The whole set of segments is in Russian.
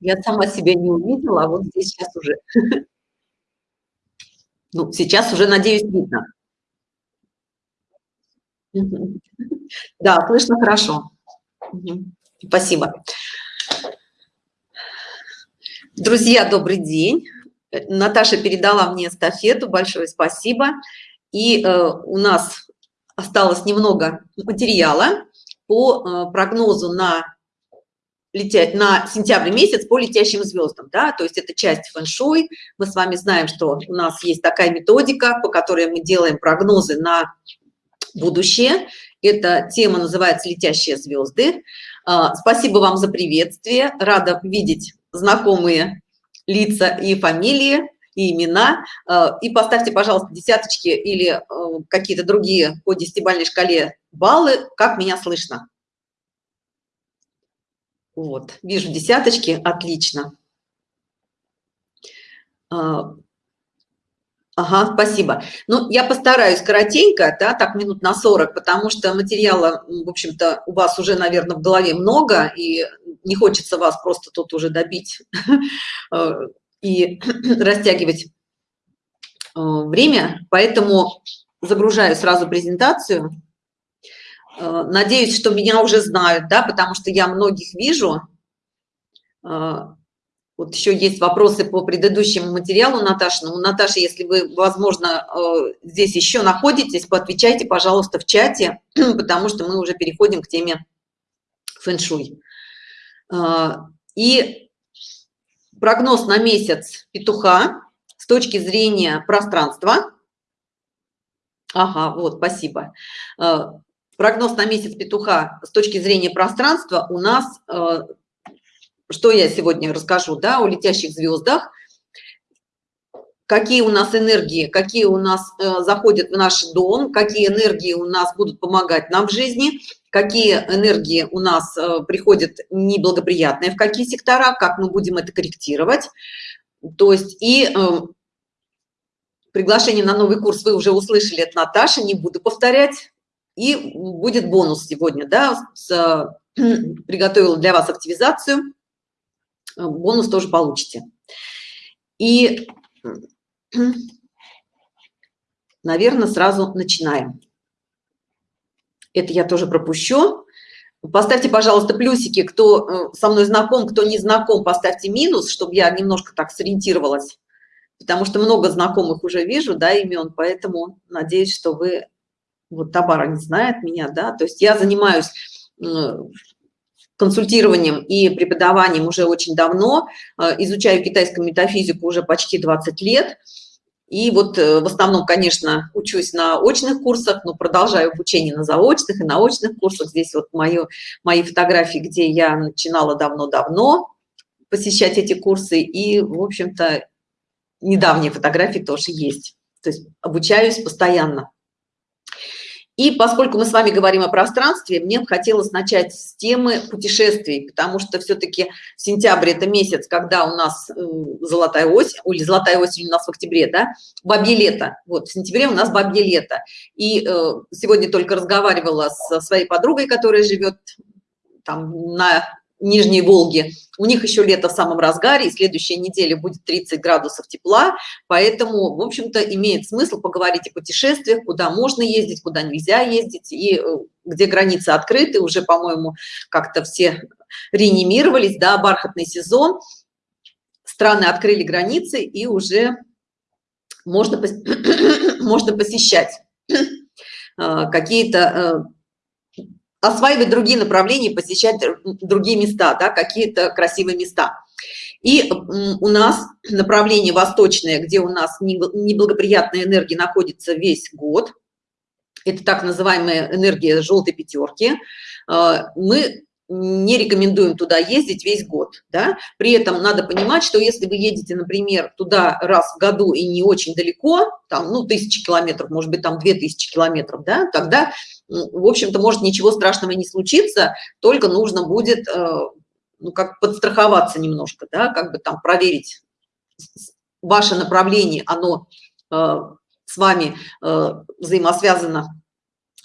Я сама себя не увидела, а вот здесь сейчас уже. Ну, сейчас уже, надеюсь, видно. Да, слышно хорошо. Спасибо. Друзья, добрый день. Наташа передала мне эстафету, большое спасибо. И э, у нас осталось немного материала по э, прогнозу на лететь на сентябрь месяц по летящим звездам да то есть это часть фэн-шуй. Мы с вами знаем что у нас есть такая методика по которой мы делаем прогнозы на будущее. Эта тема называется летящие звезды а, спасибо вам за приветствие. Рада видеть знакомые лица и фамилии и имена. А, и поставьте пожалуйста десяточки или а, какие-то другие по десятибальной шкале баллы как меня слышно вот, вижу десяточки, отлично. А, ага, спасибо. Ну, я постараюсь коротенько, да, так минут на 40, потому что материала, в общем-то, у вас уже, наверное, в голове много, и не хочется вас просто тут уже добить э, и растягивать э, время, поэтому загружаю сразу презентацию. Э, надеюсь, что меня уже знают, да, потому что я многих вижу. Э, вот еще есть вопросы по предыдущему материалу, Наташа. Ну, Наташа, если вы, возможно, э, здесь еще находитесь, поотвечайте, пожалуйста, в чате, потому что мы уже переходим к теме фэн-шуй. И прогноз на месяц петуха с точки зрения пространства. Ага, вот, спасибо прогноз на месяц петуха с точки зрения пространства у нас э, что я сегодня расскажу да о летящих звездах. Какие у нас энергии какие у нас э, заходят в наш дом какие энергии у нас будут помогать нам в жизни какие энергии у нас э, приходят неблагоприятные в какие сектора как мы будем это корректировать. То есть и приглашение на новый курс вы уже услышали от наташи не буду повторять и будет бонус сегодня да с, приготовила для вас активизацию. Бонус тоже получите. И наверное сразу начинаем. Это я тоже пропущу. Поставьте пожалуйста плюсики кто э, со мной знаком кто не знаком поставьте минус чтобы я немножко так сориентировалась. Потому что много знакомых уже вижу да имен поэтому надеюсь что вы вот Табара не знает меня, да, то есть я занимаюсь консультированием и преподаванием уже очень давно, э, изучаю китайскую метафизику уже почти 20 лет, и вот э, в основном, конечно, учусь на очных курсах, но продолжаю обучение на заочных и на очных курсах. Здесь вот мою, мои фотографии, где я начинала давно-давно посещать эти курсы, и, в общем-то, недавние фотографии тоже есть. То есть обучаюсь постоянно. И поскольку мы с вами говорим о пространстве, мне хотелось начать с темы путешествий, потому что все-таки сентябрь это месяц, когда у нас золотая осень, или золотая осень у нас в октябре, да, бабье лето. Вот в сентябре у нас бабье лето. И э, сегодня только разговаривала со своей подругой, которая живет там на Нижней Волги. У них еще лето в самом разгаре, и следующая неделя будет 30 градусов тепла, поэтому, в общем-то, имеет смысл поговорить о путешествиях, куда можно ездить, куда нельзя ездить, и э, где границы открыты, уже, по-моему, как-то все реанимировались, да, бархатный сезон, страны открыли границы, и уже можно, можно посещать э, какие-то э, осваивать другие направления, посещать другие места, да, какие-то красивые места. И у нас направление восточное, где у нас неблагоприятная энергия находится весь год. Это так называемая энергия желтой пятерки. А, мы не рекомендуем туда ездить весь год да? при этом надо понимать что если вы едете например туда раз в году и не очень далеко там ну тысячи километров может быть там две тысячи километров да тогда в общем-то может ничего страшного не случиться только нужно будет э, ну как подстраховаться немножко да как бы там проверить ваше направление оно э, с вами э, взаимосвязано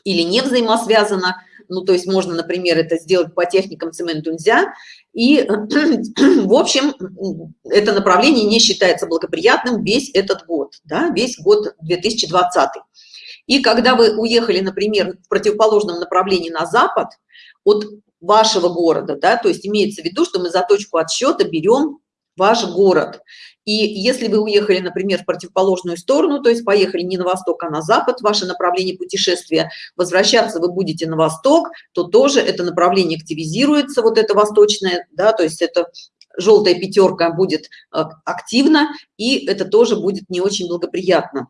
или не взаимосвязано ну, то есть можно, например, это сделать по техникам цементунзя, и, в общем, это направление не считается благоприятным весь этот год, да, весь год 2020. И когда вы уехали, например, в противоположном направлении на запад от вашего города, да, то есть имеется в виду, что мы за точку отсчета берем ваш город. И если вы уехали, например, в противоположную сторону, то есть поехали не на восток, а на запад, ваше направление путешествия, возвращаться вы будете на восток, то тоже это направление активизируется, вот это восточное, да, то есть это желтая пятерка будет э, активно, и это тоже будет не очень благоприятно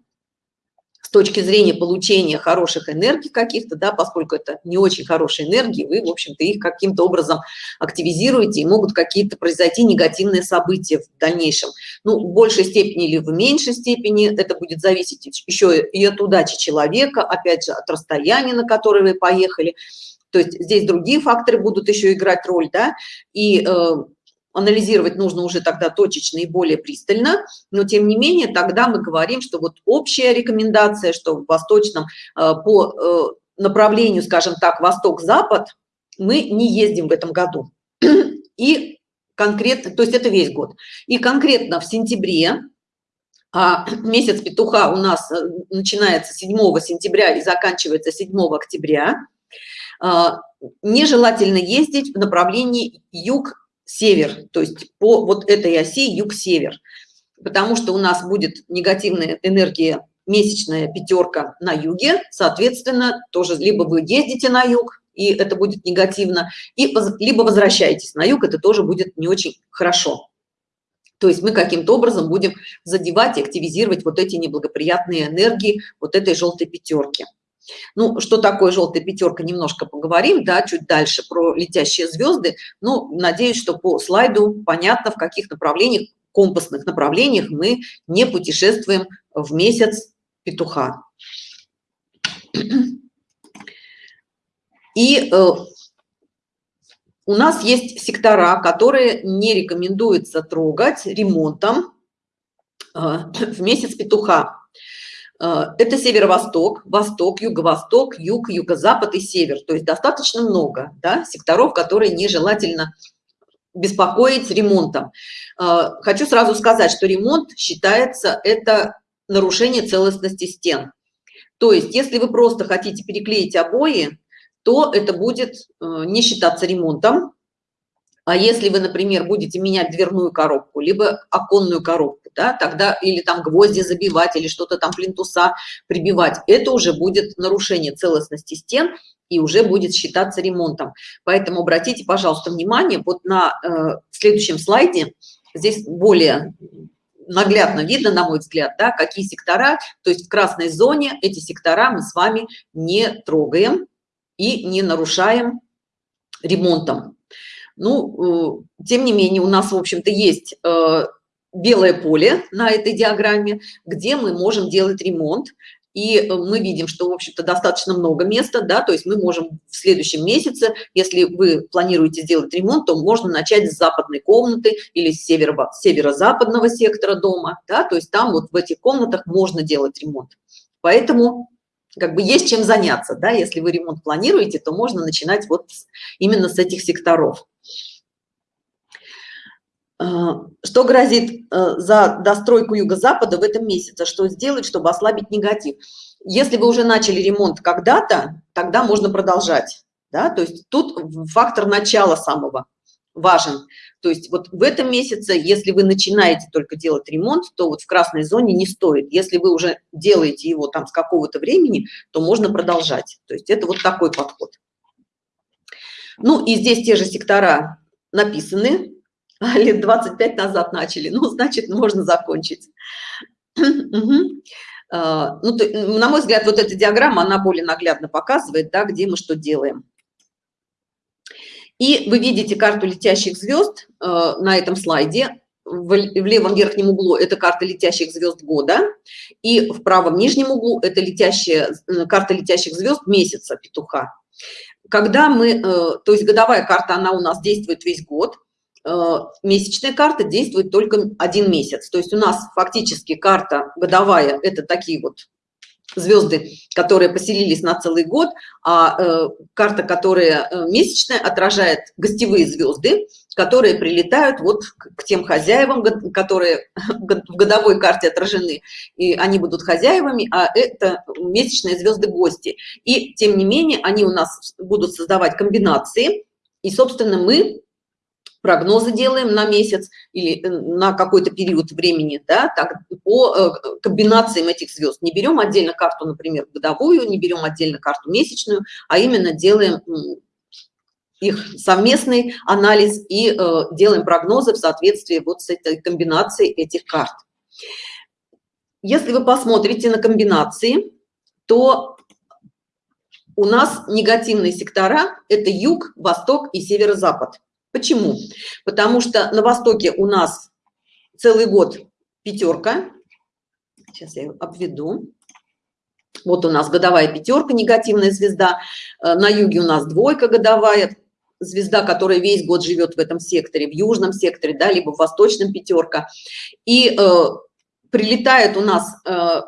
точки зрения получения хороших энергий каких-то, да, поскольку это не очень хорошие энергии, вы, в общем-то, их каким-то образом активизируете, и могут какие-то произойти негативные события в дальнейшем. Ну, в большей степени или в меньшей степени, это будет зависеть еще и от удачи человека, опять же, от расстояния, на которое вы поехали. То есть здесь другие факторы будут еще играть роль, да, и э, анализировать нужно уже тогда точечно и более пристально, но тем не менее тогда мы говорим, что вот общая рекомендация, что в восточном э, по э, направлению, скажем так, восток-запад мы не ездим в этом году. И конкретно, то есть это весь год. И конкретно в сентябре, а месяц петуха у нас э, начинается 7 сентября и заканчивается 7 октября, нежелательно ездить в направлении юг север, то есть по вот этой оси юг-север, потому что у нас будет негативная энергия месячная пятерка на юге, соответственно, тоже либо вы ездите на юг, и это будет негативно, и либо возвращаетесь на юг, это тоже будет не очень хорошо. То есть мы каким-то образом будем задевать и активизировать вот эти неблагоприятные энергии вот этой желтой пятерки. Ну, что такое желтая пятерка, немножко поговорим, да, чуть дальше про летящие звезды. Ну, надеюсь, что по слайду понятно, в каких направлениях, компасных направлениях мы не путешествуем в месяц петуха. И э, у нас есть сектора, которые не рекомендуется трогать ремонтом э, в месяц петуха. Э, это северо-восток, восток, юго-восток, юг, юго-запад и север. То есть достаточно много да, секторов, которые нежелательно беспокоить ремонтом. Э, хочу сразу сказать, что ремонт считается это нарушение целостности стен. То есть если вы просто хотите переклеить обои, то это будет э, не считаться ремонтом, а если вы, например, будете менять дверную коробку, либо оконную коробку, да, тогда или там гвозди забивать, или что-то там плинтуса прибивать, это уже будет нарушение целостности стен и уже будет считаться ремонтом. Поэтому обратите, пожалуйста, внимание, вот на э, следующем слайде, здесь более наглядно видно, на мой взгляд, да, какие сектора, то есть в красной зоне эти сектора мы с вами не трогаем и не нарушаем ремонтом. Ну, э, тем не менее, у нас, в общем-то, есть э, белое поле на этой диаграмме, где мы можем делать ремонт. И э, мы видим, что, в общем-то, достаточно много места, да, то есть мы можем в следующем месяце, если вы планируете сделать ремонт, то можно начать с западной комнаты или с северо-западного сектора дома, да, то есть там вот в этих комнатах можно делать ремонт. Поэтому как бы есть чем заняться, да, если вы ремонт планируете, то можно начинать вот именно с этих секторов. А, что грозит э, за достройку юго-запада в этом месяце? Что сделать, чтобы ослабить негатив? Если вы уже начали ремонт когда-то, тогда можно продолжать. Да? То есть тут фактор начала самого важен. То есть вот в этом месяце, если вы начинаете только делать ремонт, то вот в красной зоне не стоит. Если вы уже делаете его там с какого-то времени, то можно продолжать. То есть это вот такой подход. Ну и здесь те же сектора написаны, лет 25 назад начали, ну, значит, можно закончить. А, ну, на мой взгляд, вот эта диаграмма, она более наглядно показывает, да, где мы что делаем. И вы видите карту летящих звезд э, на этом слайде. В, левом верхнем углу это карта летящих звезд года, и в правом нижнем углу это летящая, э, карта летящих звезд месяца петуха. Когда мы, э, то есть годовая карта, она у нас действует весь год, месячная карта действует только один месяц. То есть у нас фактически карта годовая – это такие вот звезды, которые поселились на целый год, а э, карта, которая э, месячная, отражает гостевые звезды, которые прилетают вот к, тем хозяевам, которые в годовой карте отражены, и они будут хозяевами, а это месячные звезды гости. И тем не менее они у нас будут создавать комбинации, и, собственно, мы прогнозы делаем на месяц или э, на какой-то период времени, да, так, по э, комбинациям этих звезд. Не берем отдельно карту, например, годовую, не берем отдельно карту месячную, а именно делаем их совместный анализ и э, делаем прогнозы в соответствии вот с этой комбинацией этих карт. Если вы посмотрите на комбинации, то у нас негативные сектора – это юг, восток и северо-запад. Почему? Потому что на Востоке у нас целый год пятерка. Сейчас я обведу. Вот у нас годовая пятерка, негативная звезда. Э, на юге у нас двойка годовая, звезда, которая весь год живет в этом секторе, в южном секторе, да, либо в восточном пятерка. И э, прилетает у нас э,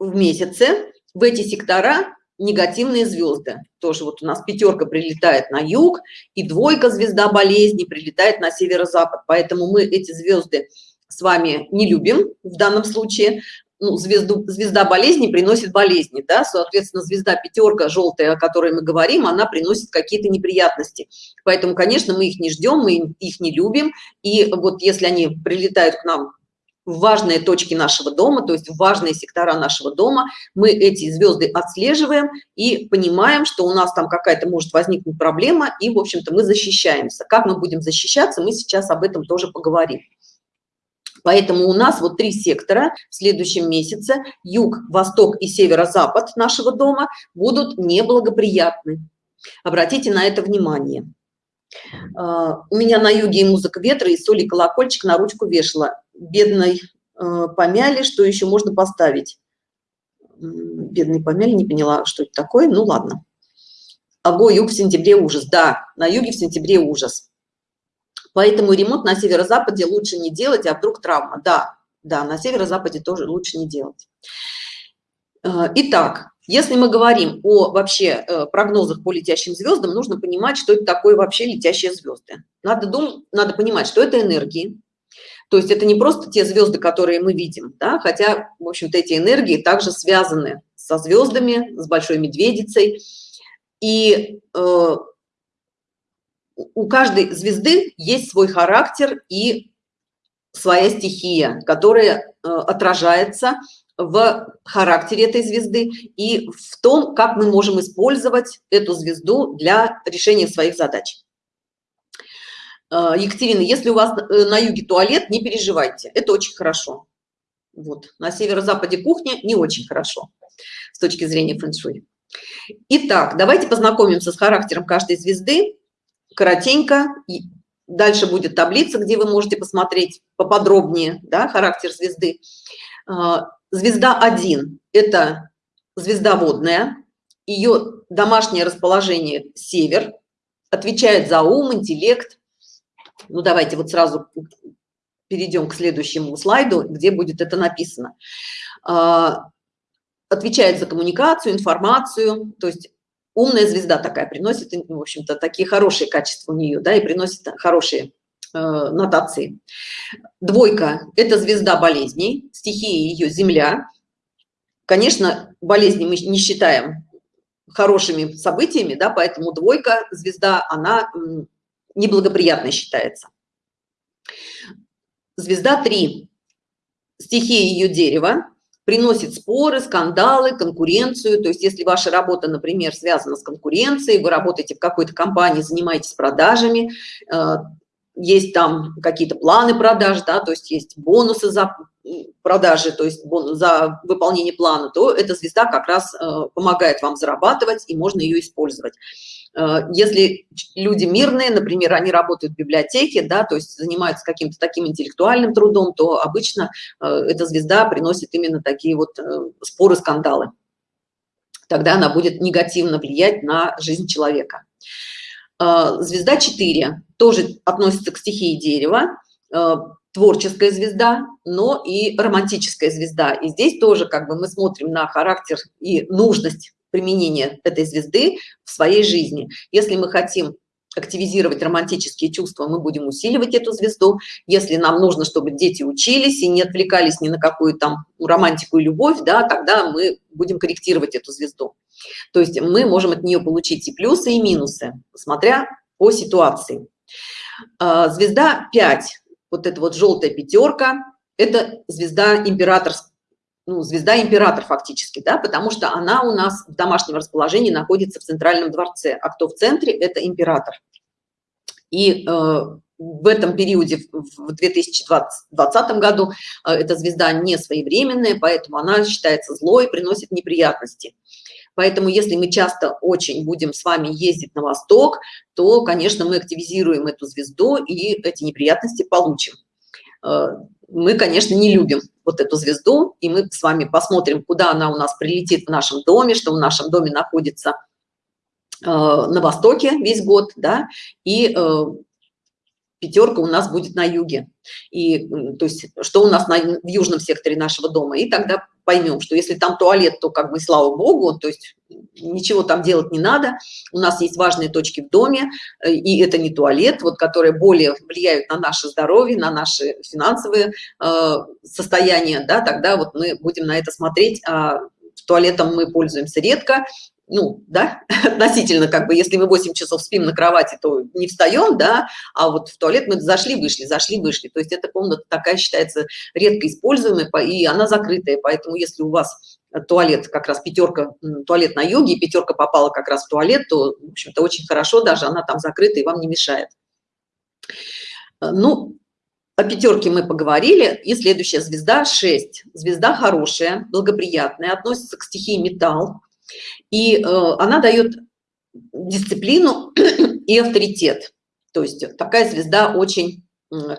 в месяце в эти сектора негативные звезды. Тоже вот у нас пятерка прилетает на юг, и двойка звезда болезни прилетает на северо-запад. Поэтому мы эти звезды с вами не любим в данном случае. Ну, звезду, звезда болезни приносит болезни, да, соответственно, звезда пятерка желтая, о которой мы говорим, она приносит какие-то неприятности. Поэтому, конечно, мы их не ждем, мы их не любим. И вот если они прилетают к нам важные точки нашего дома, то есть важные сектора нашего дома, мы эти звезды отслеживаем и понимаем, что у нас там какая-то может возникнуть проблема, и, в общем-то, мы защищаемся. Как мы будем защищаться, мы сейчас об этом тоже поговорим. Поэтому у нас вот три сектора в следующем месяце, юг, восток и северо-запад нашего дома будут неблагоприятны. Обратите на это внимание. А, у меня на юге и музыка ветра, и соли колокольчик на ручку вешала. Бедной а, помяли, что еще можно поставить? Бедный помяли, не поняла, что это такое, ну ладно. Ого, юг в сентябре ужас, да, на юге в сентябре ужас. Поэтому ремонт на северо-западе лучше не делать, а вдруг травма. Да, да, на северо-западе тоже лучше не делать. А, итак, если мы говорим о вообще э, прогнозах по летящим звездам, нужно понимать, что это такое вообще летящие звезды. Надо, дум, надо понимать, что это энергии. То есть это не просто те звезды, которые мы видим, да, хотя, в общем-то, эти энергии также связаны со звездами, с Большой Медведицей. И э, у каждой звезды есть свой характер и своя стихия, которая э, отражается в характере этой звезды и в том, как мы можем использовать эту звезду для решения своих задач. Э, Екатерина, если у вас э, на юге туалет, не переживайте, это очень хорошо. Вот. На северо-западе кухня не очень хорошо с точки зрения фэн-шуй. Итак, давайте познакомимся с характером каждой звезды. Коротенько. Дальше будет таблица, где вы можете посмотреть поподробнее да, характер звезды. Э, Звезда 1 – это звезда водная, ее домашнее расположение – север, отвечает за ум, интеллект. Ну, давайте вот сразу перейдем к следующему слайду, где будет это написано. А, отвечает за коммуникацию, информацию, то есть умная звезда такая приносит, в общем-то, такие хорошие качества у нее, да, и приносит хорошие Э, нотации. Двойка – это звезда болезней, стихия ее Земля. Конечно, болезни мы не считаем хорошими событиями, да, поэтому двойка, звезда, она неблагоприятной считается. Звезда 3, стихия ее дерева, приносит споры, скандалы, конкуренцию. То есть если ваша работа, например, связана с конкуренцией, вы работаете в какой-то компании, занимаетесь продажами, э, есть там какие-то планы продаж, да, то есть есть бонусы за продажи, то есть бонус за выполнение плана, то эта звезда как раз э, помогает вам зарабатывать, и можно ее использовать. Э, если люди мирные, например, они работают в библиотеке, да, то есть занимаются каким-то таким интеллектуальным трудом, то обычно э, эта звезда приносит именно такие вот э, споры, скандалы. Тогда она будет негативно влиять на жизнь человека. Звезда 4 тоже относится к стихии дерева. Творческая звезда, но и романтическая звезда. И здесь тоже как бы мы смотрим на характер и нужность применения этой звезды в своей жизни. Если мы хотим активизировать романтические чувства, мы будем усиливать эту звезду. Если нам нужно, чтобы дети учились и не отвлекались ни на какую там романтику и любовь, да, тогда мы будем корректировать эту звезду. То есть мы можем от нее получить и плюсы, и минусы, смотря по ситуации. А, звезда 5, вот эта вот желтая пятерка, это звезда император, ну, звезда император фактически, да, потому что она у нас в домашнем расположении находится в центральном дворце, а кто в центре, это император. И э, в этом периоде, в 2020 году, э, эта звезда не своевременная, поэтому она считается злой, приносит неприятности. Поэтому если мы часто очень будем с вами ездить на восток, то, конечно, мы активизируем эту звезду и эти неприятности получим. Мы, конечно, не любим вот эту звезду, и мы с вами посмотрим, куда она у нас прилетит в нашем доме, что в нашем доме находится э, на востоке весь год, да, и э, пятерка у нас будет на юге. И то есть что у нас на, в южном секторе нашего дома. И тогда поймем что если там туалет то как бы слава богу то есть ничего там делать не надо. У нас есть важные точки в доме э, и это не туалет вот которые более влияют на наше здоровье на наши финансовые э, состояния да тогда вот мы будем на это смотреть а туалетом мы пользуемся редко ну, да, относительно, как бы, если мы 8 часов спим на кровати, то не встаем, да, а вот в туалет мы зашли, вышли, зашли, вышли. То есть эта комната такая считается редко используемой, и она закрытая, поэтому если у вас туалет, как раз пятерка, туалет на юге, и пятерка попала как раз в туалет, то, в общем-то, очень хорошо даже, она там закрыта и вам не мешает. Ну, о пятерке мы поговорили, и следующая звезда 6. Звезда хорошая, благоприятная, относится к стихии металл, и э, она дает дисциплину и авторитет. То есть такая звезда очень э,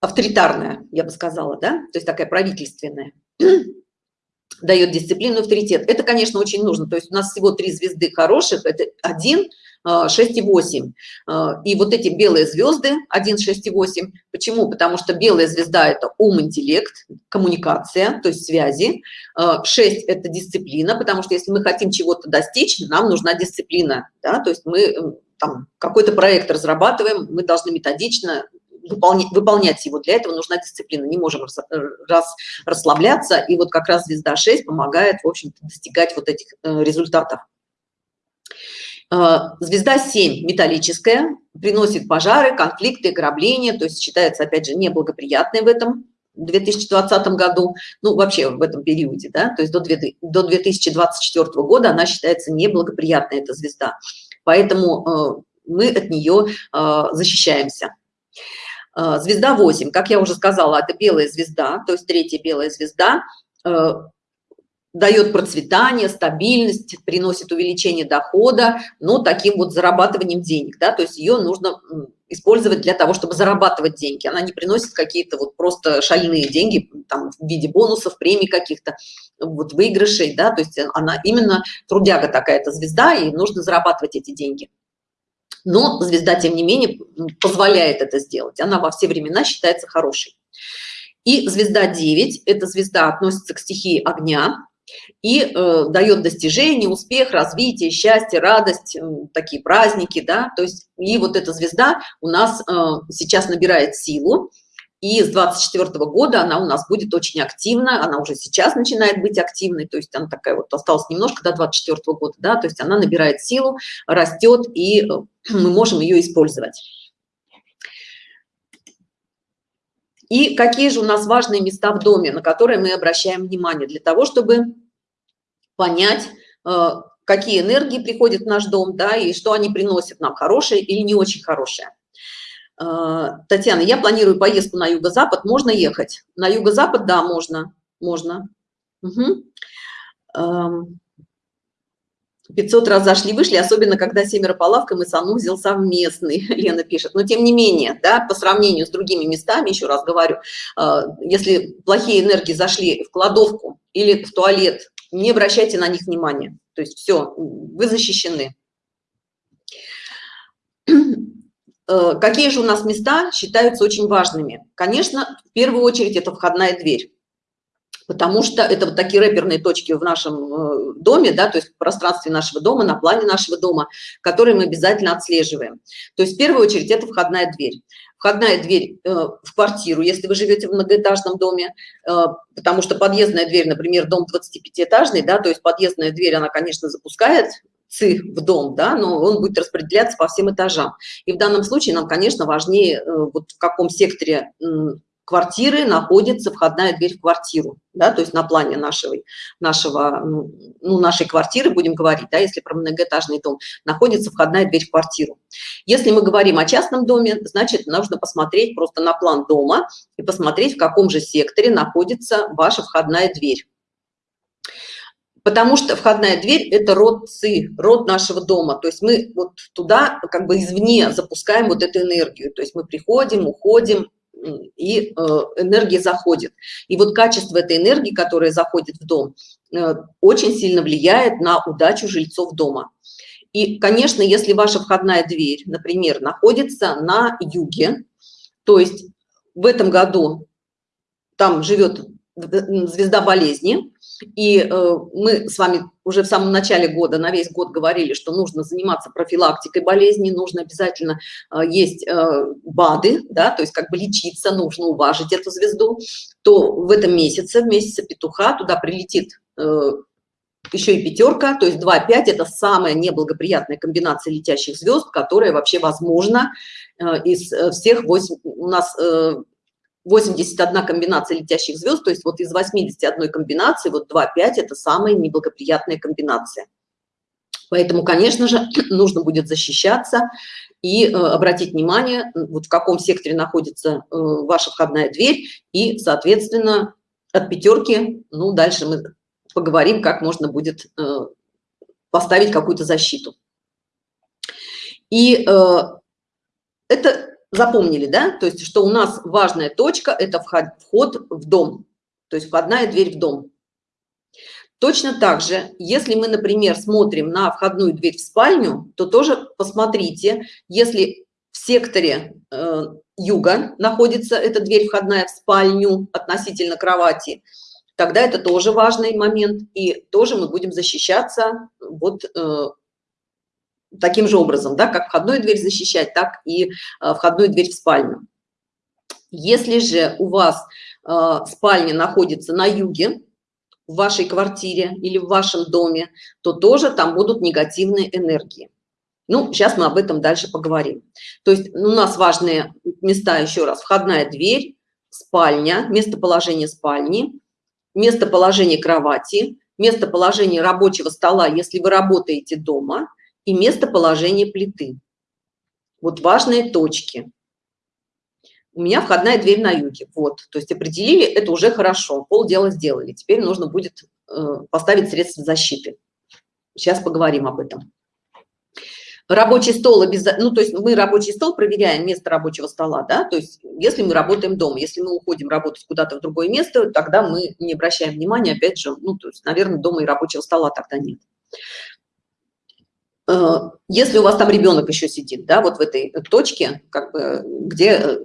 авторитарная, я бы сказала, да, то есть такая правительственная. Дает дисциплину авторитет. Это конечно очень нужно. То есть у нас всего три звезды хороших это один 6 и 8 и вот эти белые звезды 1 6 и 8 почему потому что белая звезда это ум интеллект коммуникация то есть связи 6 это дисциплина потому что если мы хотим чего-то достичь нам нужна дисциплина да? то есть мы какой-то проект разрабатываем мы должны методично выполнять, выполнять его. Для этого нужна дисциплина. Не можем раз, раз расслабляться. И вот как раз звезда 6 помогает, в общем-то, достигать вот этих э, результатов. Э, звезда 7 металлическая, приносит пожары, конфликты, ограбления, то есть считается, опять же, неблагоприятной в этом 2020 году, ну, вообще в этом периоде, да, то есть до, до 2024 года она считается неблагоприятной, эта звезда. Поэтому э, мы от нее э, защищаемся. Звезда 8, как я уже сказала, это белая звезда, то есть третья белая звезда, дает процветание, стабильность, приносит увеличение дохода, но таким вот зарабатыванием денег, да, то есть ее нужно использовать для того, чтобы зарабатывать деньги. Она не приносит какие-то вот просто шальные деньги там в виде бонусов, премий каких-то, вот выигрышей, да, то есть она именно трудяга такая-то звезда, и нужно зарабатывать эти деньги. Но звезда тем не менее позволяет это сделать. Она во все времена считается хорошей. И звезда 9 эта звезда относится к стихии огня и э, дает достижение успех развитие счастье радость э, такие праздники да. То есть и вот эта звезда у нас э, сейчас набирает силу и с 24 -го года она у нас будет очень активна она уже сейчас начинает быть активной то есть она такая вот осталось немножко до 24 -го года да то есть она набирает силу растет и э, мы можем ее использовать и какие же у нас важные места в доме на которые мы обращаем внимание для того чтобы понять э, какие энергии приходят в наш дом да и что они приносят нам хорошие или не очень хорошие а, Татьяна, я планирую поездку на юго-запад. Можно ехать? На юго-запад, да, можно. Можно. Угу. 500 раз зашли, вышли, особенно когда семеро по лавкам и санузел совместный, Лена пишет. Но тем не менее, да, по сравнению с другими местами, еще раз говорю, а, если плохие энергии зашли в кладовку или в туалет, не обращайте на них внимания. То есть все, вы защищены. э, какие же у нас места считаются очень важными? Конечно, в первую очередь это входная дверь потому что это вот такие рэперные точки в нашем э, доме, да, то есть в пространстве нашего дома, на плане нашего дома, которые мы обязательно отслеживаем. То есть в первую очередь это входная дверь. Входная дверь э, в квартиру, если вы живете в многоэтажном доме, э, потому что подъездная дверь, например, дом 25-этажный, да, то есть подъездная дверь, она, конечно, запускает ЦИ в дом, да, но он будет распределяться по всем этажам. И в данном случае нам, конечно, важнее, вот в каком секторе квартиры находится входная дверь в квартиру, да, то есть на плане нашего, нашего, ну, нашей квартиры, будем говорить, да, если про многоэтажный дом, находится входная дверь в квартиру. Если мы говорим о частном доме, значит, нужно посмотреть просто на план дома и посмотреть, в каком же секторе находится ваша входная дверь. Потому что входная дверь – это род ЦИ, род нашего дома. То есть мы вот туда как бы извне запускаем вот эту энергию. То есть мы приходим, уходим, и э, энергия заходит. И вот качество этой энергии, которая заходит в дом, э, очень сильно влияет на удачу жильцов дома. И, конечно, если ваша входная дверь, например, находится на юге, то есть в этом году там живет звезда болезни, и э, мы с вами уже в самом начале года, на весь год говорили, что нужно заниматься профилактикой болезней, нужно обязательно э, есть э, БАДы, да, то есть как бы лечиться, нужно уважить эту звезду, то в этом месяце, в месяце петуха, туда прилетит э, еще и пятерка, то есть 2-5 это самая неблагоприятная комбинация летящих звезд, которая вообще возможна из всех 8, у нас 81 комбинация летящих звезд, то есть вот из 81 комбинации, вот 2-5 это самая неблагоприятная комбинация. Поэтому, конечно же, нужно будет защищаться и э, обратить внимание, вот в каком секторе находится э, ваша входная дверь, и, соответственно, от пятерки, ну, дальше мы поговорим, как можно будет э, поставить какую-то защиту. И э, это запомнили, да? То есть, что у нас важная точка – это вход, в дом, то есть входная дверь в дом. Точно так же, если мы, например, смотрим на входную дверь в спальню, то тоже посмотрите, если в секторе э, юга находится эта дверь входная в спальню относительно кровати, тогда это тоже важный момент, и тоже мы будем защищаться вот э, таким же образом, да, как входную дверь защищать, так и э, входную дверь в спальню. Если же у вас э, спальня находится на юге, в вашей квартире или в вашем доме, то тоже там будут негативные энергии. Ну, сейчас мы об этом дальше поговорим. То есть у нас важные места, еще раз, входная дверь, спальня, местоположение спальни, местоположение кровати, местоположение рабочего стола, если вы работаете дома, и местоположение плиты. Вот важные точки. У меня входная дверь на юге. Вот, то есть определили, это уже хорошо, полдела сделали. Теперь нужно будет э, поставить средства защиты. Сейчас поговорим об этом. Рабочий стол обязательно, ну то есть мы рабочий стол проверяем место рабочего стола, да, то есть если мы работаем дома, если мы уходим работать куда-то в другое место, тогда мы не обращаем внимания, опять же, ну то есть, наверное, дома и рабочего стола тогда нет. Э, если у вас там ребенок еще сидит, да, вот в этой точке, как бы, где э,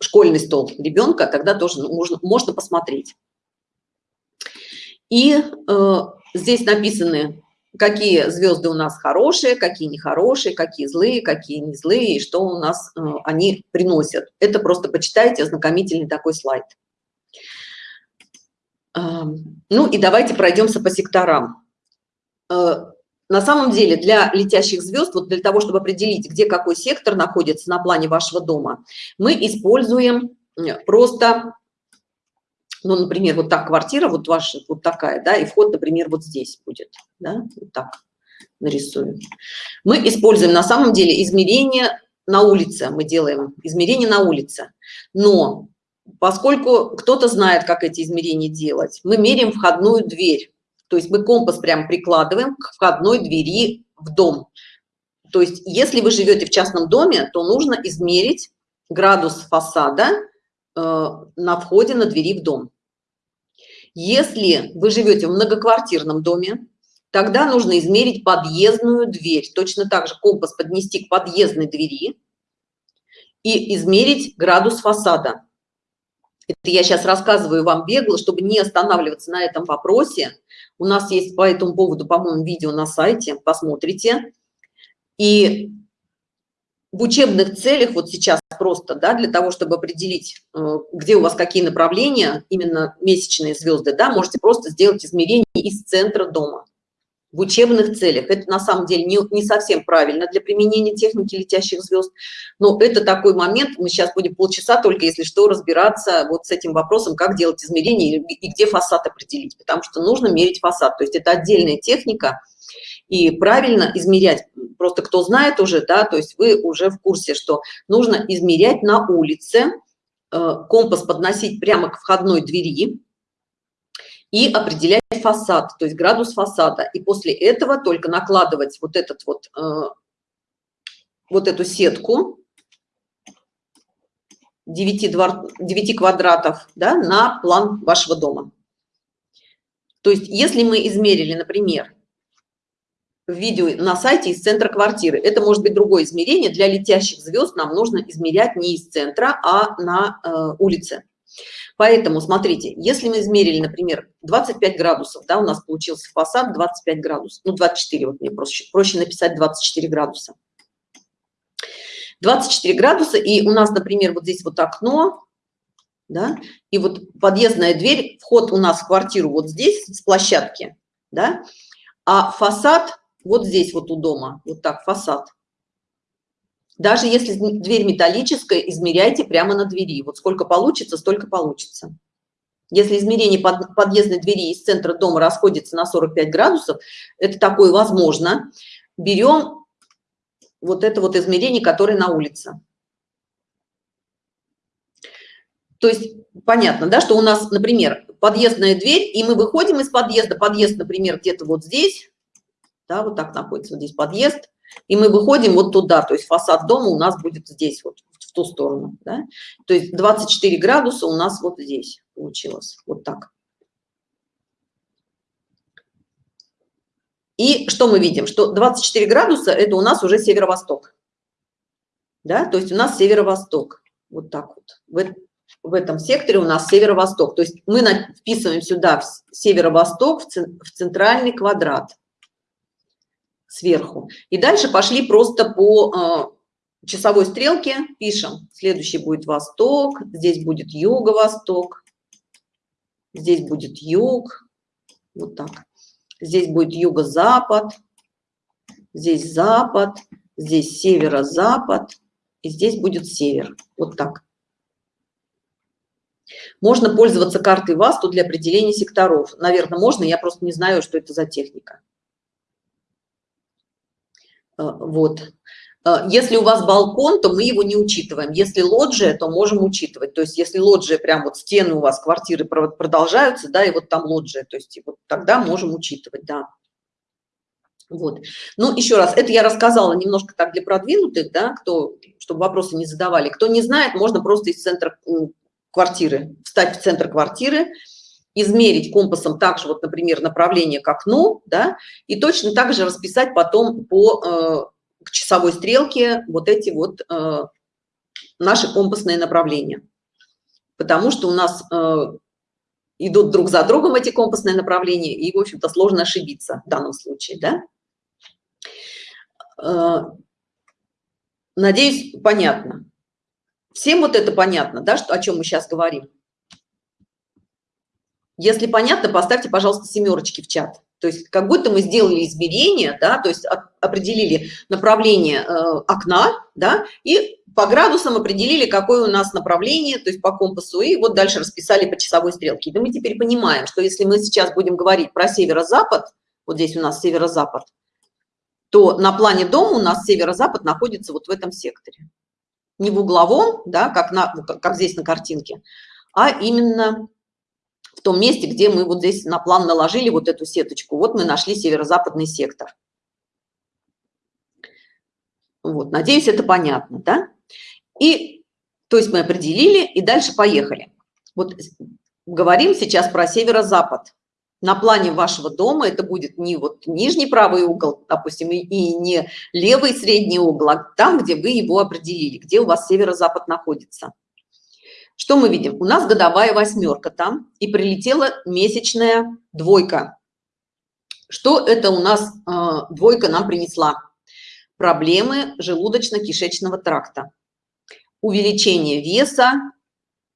школьный стол ребенка, тогда тоже можно, можно посмотреть. И э, здесь написаны, какие звезды у нас хорошие, какие нехорошие, какие злые, какие не злые, и что у нас э, они приносят. Это просто почитайте, ознакомительный такой слайд. Э, ну и давайте пройдемся по секторам. Э, на самом деле для летящих звезд, вот для того, чтобы определить, где какой сектор находится на плане вашего дома, мы используем просто, ну, например, вот так квартира, вот ваша, вот такая, да, и вход, например, вот здесь будет, да, вот так нарисуем. Мы используем на самом деле измерение на улице, мы делаем измерение на улице, но поскольку кто-то знает, как эти измерения делать, мы меряем входную дверь то есть мы компас прям прикладываем к входной двери в дом. То есть если вы живете в частном доме, то нужно измерить градус фасада э, на входе на двери в дом. Если вы живете в многоквартирном доме, тогда нужно измерить подъездную дверь. Точно так же компас поднести к подъездной двери и измерить градус фасада. Это я сейчас рассказываю вам бегло, чтобы не останавливаться на этом вопросе. У нас есть по этому поводу, по-моему, видео на сайте, посмотрите. И в учебных целях вот сейчас просто, да, для того, чтобы определить, э, где у вас какие направления, именно месячные звезды, да, можете просто сделать измерение из центра дома в учебных целях. Это на самом деле не, не совсем правильно для применения техники летящих звезд, но это такой момент, мы сейчас будем полчаса только, если что, разбираться вот с этим вопросом, как делать измерения и, и где фасад определить, потому что нужно мерить фасад, то есть это отдельная техника, и правильно измерять, просто кто знает уже, да, то есть вы уже в курсе, что нужно измерять на улице, э, компас подносить прямо к входной двери, и определять фасад, то есть градус фасада. И после этого только накладывать вот этот вот, э, вот эту сетку 9, двор, 9 квадратов да, на план вашего дома. То есть если мы измерили, например, в видео на сайте из центра квартиры, это может быть другое измерение. Для летящих звезд нам нужно измерять не из центра, а на э, улице. Поэтому, смотрите, если мы измерили, например, 25 градусов, да, у нас получился фасад 25 градусов, ну 24, вот мне проще, проще написать 24 градуса. 24 градуса, и у нас, например, вот здесь вот окно, да, и вот подъездная дверь, вход у нас в квартиру вот здесь, с площадки, да, а фасад вот здесь вот у дома, вот так фасад. Даже если дверь металлическая, измеряйте прямо на двери. Вот сколько получится, столько получится. Если измерение под, подъездной двери из центра дома расходится на 45 градусов, это такое возможно. Берем вот это вот измерение, которое на улице. То есть понятно, да, что у нас, например, подъездная дверь, и мы выходим из подъезда, подъезд, например, где-то вот здесь, да, вот так находится вот здесь подъезд, и мы выходим вот туда, то есть фасад дома у нас будет здесь, вот в ту сторону, да? то есть 24 градуса у нас вот здесь получилось, вот так. И что мы видим? Что 24 градуса – это у нас уже северо-восток. Да? То есть у нас северо-восток. Вот так вот. В, в этом секторе у нас северо-восток. То есть мы вписываем сюда северо-восток в центральный квадрат сверху. И дальше пошли просто по э, часовой стрелке, пишем. Следующий будет восток, здесь будет юго-восток, здесь будет юг, вот так. Здесь будет юго-запад, здесь запад, здесь северо-запад, и здесь будет север. Вот так. Можно пользоваться картой ВАСТу для определения секторов. Наверное, можно, я просто не знаю, что это за техника. А, вот. А, если у вас балкон, то мы его не учитываем. Если лоджия, то можем учитывать. То есть если лоджия, прям вот стены у вас квартиры продолжаются, да, и вот там лоджия, то есть вот тогда можем учитывать, да. Вот. Ну, еще раз, это я рассказала немножко так для продвинутых, да, кто, чтобы вопросы не задавали. Кто не знает, можно просто из центра квартиры, встать в центр квартиры, измерить компасом также, вот, например, направление к окну, да, и точно так же расписать потом по э, к часовой стрелке вот эти вот э, наши компасные направления. Потому что у нас э, идут друг за другом эти компасные направления, и, в общем-то, сложно ошибиться в данном случае, да. Э, надеюсь, понятно. Всем вот это понятно, да, что, о чем мы сейчас говорим? Если понятно, поставьте, пожалуйста, семерочки в чат. То есть как будто мы сделали измерение, да, то есть определили направление э, окна, да, и по градусам определили, какое у нас направление, то есть по компасу, и вот дальше расписали по часовой стрелке. Да мы теперь понимаем, что если мы сейчас будем говорить про северо-запад, вот здесь у нас северо-запад, то на плане дома у нас северо-запад находится вот в этом секторе. Не в угловом, да, как, на, как здесь на картинке, а именно в том месте, где мы вот здесь на план наложили вот эту сеточку. Вот мы нашли северо-западный сектор. Вот, надеюсь, это понятно, да? И, то есть мы определили, и дальше поехали. Вот говорим сейчас про северо-запад. на плане вашего дома это будет не вот нижний правый угол, допустим, и не левый средний угол, а там, где вы его определили, где у вас северо-запад находится. Что мы видим? У нас годовая восьмерка там, и прилетела месячная двойка. Что это у нас э, двойка нам принесла? Проблемы желудочно-кишечного тракта. Увеличение веса,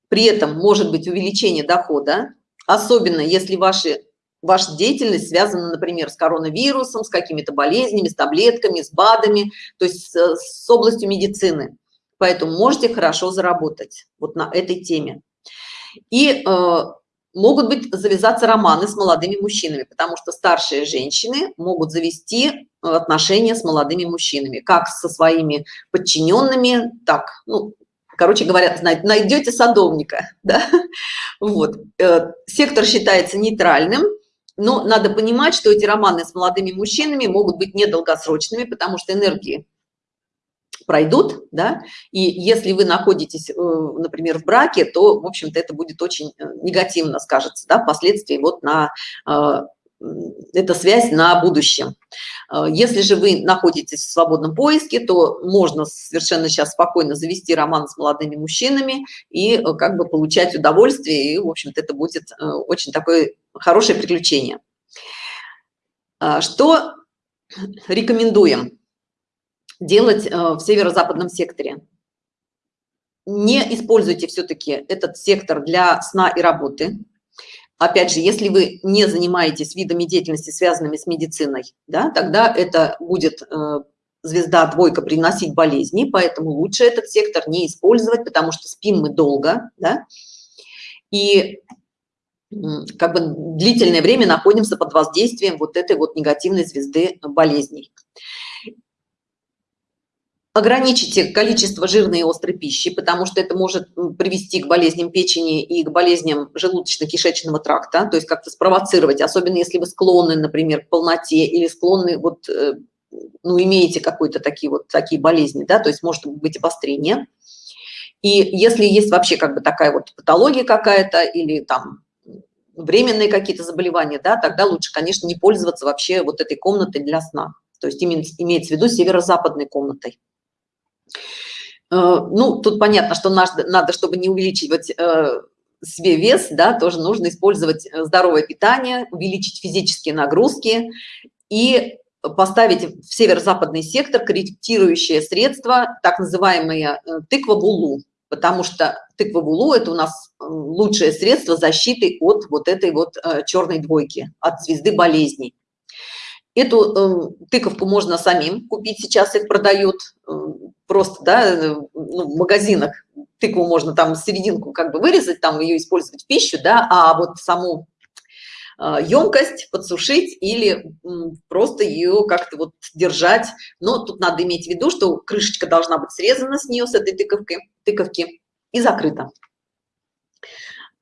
при этом может быть увеличение дохода, особенно если ваши ваша деятельность связана, например, с коронавирусом, с какими-то болезнями, с таблетками, с БАДами, то есть с, с областью медицины. Поэтому можете хорошо заработать вот на этой теме. И э, могут быть завязаться романы с молодыми мужчинами, потому что старшие женщины могут завести отношения с молодыми мужчинами, как со своими подчиненными, так, ну, короче говоря, найдете садовника, да? Вот. Э, сектор считается нейтральным, но надо понимать, что эти романы с молодыми мужчинами могут быть недолгосрочными, потому что энергии пройдут, да, и если вы находитесь, э, например, в браке, то, в общем-то, это будет очень э, негативно скажется, да, впоследствии вот на э, эта связь на будущем. Если же вы находитесь в свободном поиске, то можно совершенно сейчас спокойно завести роман с молодыми мужчинами и как бы получать удовольствие, и, в общем-то, это будет очень такое хорошее приключение. Что рекомендуем? Делать э, в северо-западном секторе. Не используйте все-таки этот сектор для сна и работы. Опять же, если вы не занимаетесь видами деятельности, связанными с медициной, да, тогда это будет э, звезда двойка приносить болезни, поэтому лучше этот сектор не использовать, потому что спим мы долго, да, и как бы длительное время находимся под воздействием вот этой вот негативной звезды болезней ограничите количество жирной и острой пищи, потому что это может привести к болезням печени и к болезням желудочно-кишечного тракта, то есть как-то спровоцировать, особенно если вы склонны, например, к полноте или склонны, вот, э, ну, имеете какой-то такие вот такие болезни, да, то есть может быть обострение. И если есть вообще как бы такая вот патология какая-то или там временные какие-то заболевания, да, тогда лучше, конечно, не пользоваться вообще вот этой комнатой для сна. То есть имеется в виду северо-западной комнатой. Э, ну, тут понятно, что надо, чтобы не увеличивать э, себе вес, да, тоже нужно использовать э, здоровое питание, увеличить физические нагрузки и поставить в северо-западный сектор корректирующее средство, так называемое тыква булу, потому что тыква булу – это у нас лучшее средство защиты от вот этой вот черной двойки, от звезды болезней. Эту тыковку можно самим купить, сейчас их продают, просто, да, э, ну, в магазинах тыкву можно там серединку как бы вырезать, там ее использовать в пищу, да, а вот саму емкость подсушить или просто ее как-то вот держать. Но тут надо иметь в виду, что крышечка должна быть срезана с нее, с этой тыковки, тыковки и закрыта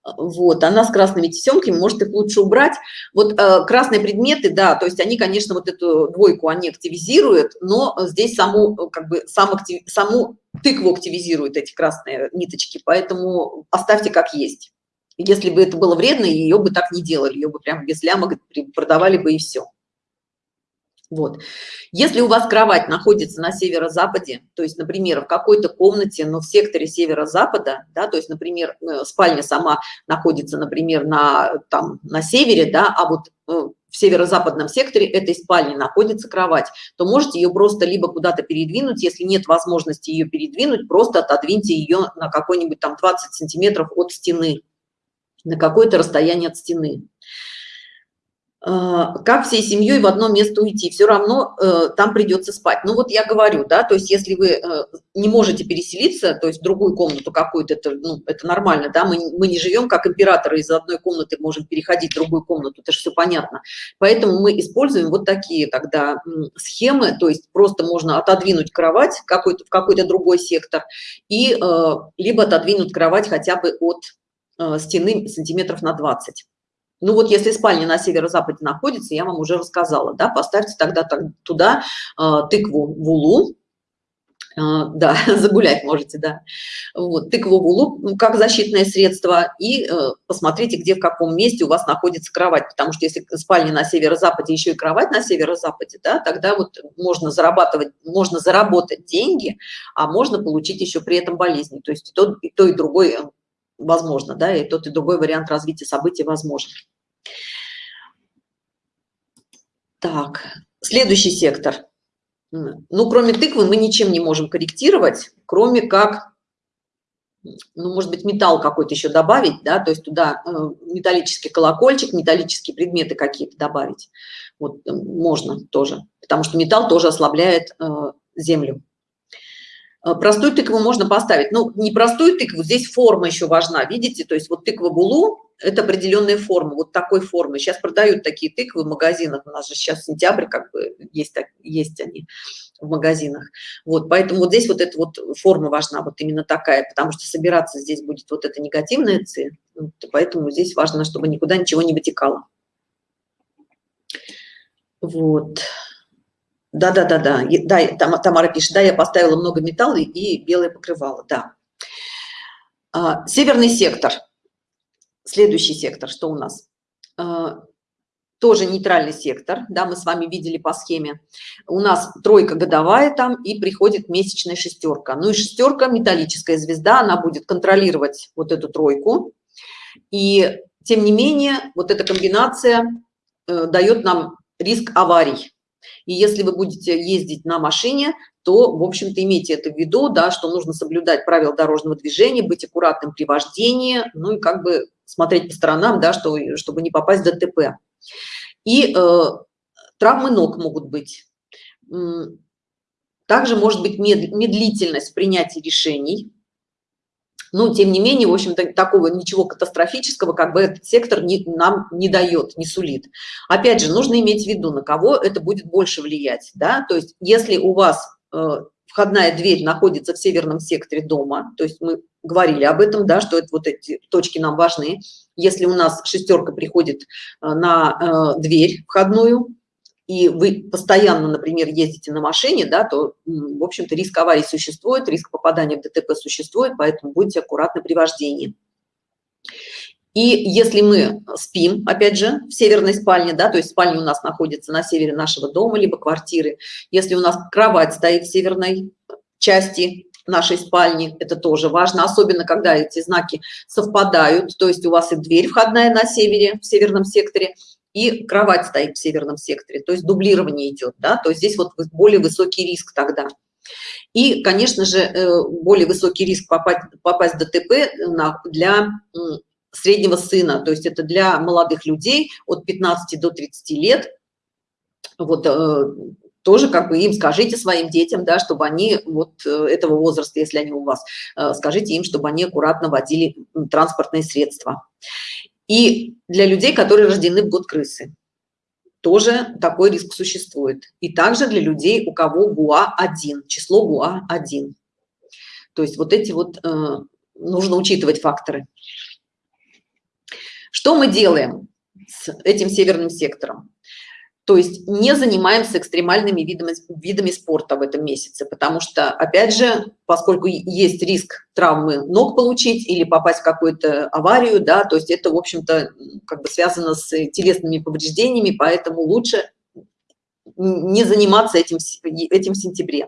вот она с красными тесемками может их лучше убрать. Вот э, красные предметы да то есть они конечно вот эту двойку они активизируют но здесь саму как бы сам актив, саму тыкву активизируют эти красные ниточки поэтому оставьте как есть. Если бы это было вредно ее бы так не делали ее бы прям без лямок продавали бы и все вот. Если у вас кровать находится на северо-западе, то есть, например, в какой-то комнате, но в секторе северо-запада, да, то есть, например, э, спальня сама находится, например, на, там, на севере, да, а вот э, в северо-западном секторе этой спальни находится кровать, то можете ее просто либо куда-то передвинуть, если нет возможности ее передвинуть, просто отодвиньте ее на какой-нибудь там 20 сантиметров от стены, на какое-то расстояние от стены. А, как всей семьей в одно место уйти. Все равно э, там придется спать. Ну вот я говорю да то есть если вы э, не можете переселиться то есть в другую комнату какую-то это ну, это нормально да мы, мы не живем как императоры из одной комнаты можем переходить в другую комнату это же все понятно. Поэтому мы используем вот такие тогда схемы то есть просто можно отодвинуть кровать какой-то в какой-то другой сектор и э, либо отодвинуть кровать хотя бы от стены сантиметров на 20 ну вот если спальня на северо-западе находится, я вам уже рассказала, да, поставьте тогда туда э, тыкву в улу, А, да, загулять можете, да. Вот, тыкву лук ну, как защитное средство и э, посмотрите, где, в каком месте у вас находится кровать, потому что если спальня на северо-западе, еще и кровать на северо-западе, да, тогда вот можно зарабатывать, можно заработать деньги, а можно получить еще при этом болезни. То есть и то, и, то, и другой э, возможно, да, и тот, и другой вариант развития событий возможен. Так, следующий сектор – ну, кроме тыквы мы ничем не можем корректировать, кроме как, ну, может быть, металл какой-то еще добавить, да, то есть туда э, металлический колокольчик, металлические предметы какие-то добавить. Вот э, можно тоже, потому что металл тоже ослабляет э, землю. Простую тыкву можно поставить. Ну, не простую тыкву, здесь форма еще важна, видите? То есть вот тыква булу, это определенная форма, вот такой формы. Сейчас продают такие тыквы в магазинах, у нас же сейчас сентябрь, как бы есть, есть они в магазинах. Вот, поэтому вот здесь вот эта вот форма важна, вот именно такая, потому что собираться здесь будет вот эта негативная ци, вот, поэтому здесь важно, чтобы никуда ничего не вытекало. Вот. Да-да-да-да, да, Тамара пишет, да, я поставила много металла и белое покрывало, да. А, северный сектор – Следующий сектор, что у нас? А, тоже нейтральный сектор, да, мы с вами видели по схеме. У нас тройка годовая там и приходит месячная шестерка. Ну и шестерка, металлическая звезда, она будет контролировать вот эту тройку. И тем не менее, вот эта комбинация э, дает нам риск аварий. И если вы будете ездить на машине, то, в общем-то, имейте это в виду, да, что нужно соблюдать правила дорожного движения, быть аккуратным при вождении, ну и как бы смотреть по сторонам, да, что, чтобы не попасть в ДТП. И э, травмы ног могут быть. Также может быть медлительность в принятии решений. Но, тем не менее, в общем-то, такого ничего катастрофического, как бы этот сектор не, нам не дает, не сулит. Опять же, нужно иметь в виду, на кого это будет больше влиять. Да? То есть, если у вас э, входная дверь находится в северном секторе дома, то есть мы говорили об этом, да, что это вот эти точки нам важны. Если у нас шестерка приходит э, на э, дверь входную, и вы постоянно, например, ездите на машине, да, то, в общем-то, риск аварии существует, риск попадания в ДТП существует, поэтому будьте аккуратны при вождении. И если мы спим, опять же, в северной спальне, да, то есть спальня у нас находится на севере нашего дома, либо квартиры, если у нас кровать стоит в северной части нашей спальни, это тоже важно, особенно когда эти знаки совпадают, то есть у вас и дверь входная на севере, в северном секторе, и кровать стоит в северном секторе, то есть дублирование идет, да, то есть здесь вот более высокий риск тогда. И, конечно же, э, более высокий риск попасть, попасть в ДТП для среднего сына, то есть это для молодых людей от 15 до 30 лет, вот э, тоже как бы им скажите своим детям, да, чтобы они вот э, этого возраста, если они у вас, э, скажите им, чтобы они аккуратно водили транспортные средства. И для людей, которые рождены в год крысы, тоже такой риск существует. И также для людей, у кого ГУА-1, число ГУА-1. То есть вот эти вот э, нужно учитывать факторы. Что мы делаем с этим северным сектором? То есть не занимаемся экстремальными видами, видами спорта в этом месяце, потому что, опять же, поскольку есть риск травмы ног получить или попасть в какую-то аварию, да, то есть это, в общем-то, как бы связано с телесными повреждениями, поэтому лучше не заниматься этим, этим в сентябре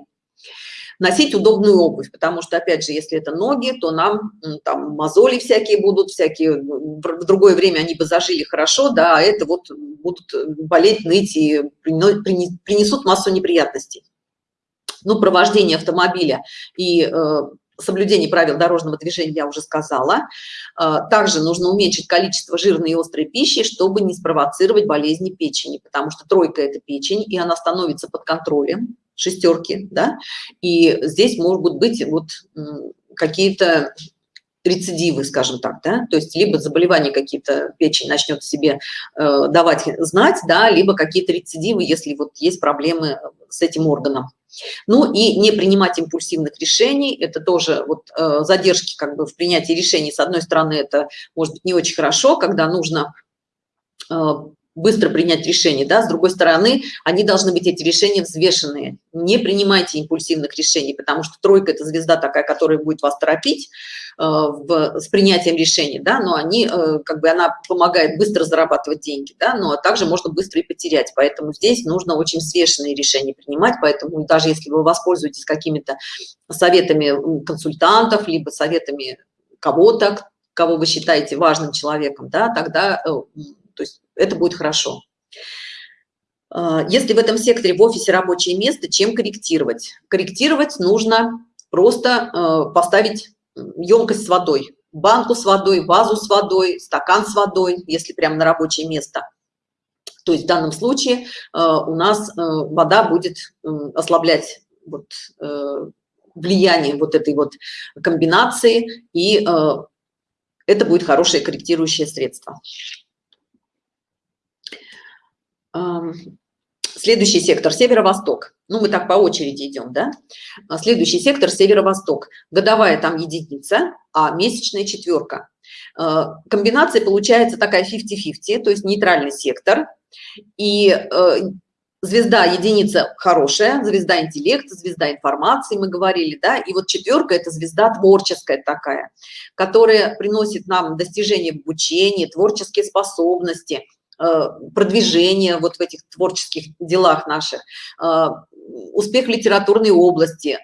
носить удобную обувь, потому что, опять же, если это ноги, то нам там мозоли всякие будут, всякие, в другое время они бы зажили хорошо, да, а это вот будут болеть, ныть и принесут массу неприятностей. Ну, провождение автомобиля и э, соблюдение правил дорожного движения я уже сказала. Э, также нужно уменьшить количество жирной и острой пищи, чтобы не спровоцировать болезни печени, потому что тройка – это печень, и она становится под контролем шестерки, да, и здесь могут быть вот какие-то рецидивы, скажем так, да, то есть либо заболевания какие-то, печень начнет себе э, давать знать, да, либо какие-то рецидивы, если вот есть проблемы с этим органом. Ну и не принимать импульсивных решений, это тоже вот э, задержки как бы в принятии решений, с одной стороны, это может быть не очень хорошо, когда нужно э, быстро принять решение, да, с другой стороны, они должны быть, эти решения взвешенные. Не принимайте импульсивных решений, потому что тройка – это звезда такая, которая будет вас торопить э, в, с принятием решений, да, но они, э, как бы она помогает быстро зарабатывать деньги, да, но также можно быстро и потерять, поэтому здесь нужно очень взвешенные решения принимать, поэтому даже если вы воспользуетесь какими-то советами консультантов, либо советами кого-то, кого вы считаете важным человеком, да, тогда, э, то есть это будет хорошо. А, если в этом секторе в офисе рабочее место, чем корректировать? Корректировать нужно просто э, поставить емкость с водой, банку с водой, вазу с водой, стакан с водой, если прямо на рабочее место. То есть в данном случае э, у нас вода будет ослаблять вот, влияние вот этой вот комбинации, и это будет хорошее корректирующее средство. Следующий сектор – северо-восток. Ну, мы так по очереди идем, да? А следующий сектор – северо-восток. Годовая там единица, а месячная четверка. А, комбинация получается такая 50-50, то есть нейтральный сектор. И э, звезда единица хорошая, звезда интеллекта, звезда информации, мы говорили, да, и вот четверка – это звезда творческая такая, которая приносит нам достижения в обучении, творческие способности – продвижение вот в этих творческих делах наших, э, успех литературной области,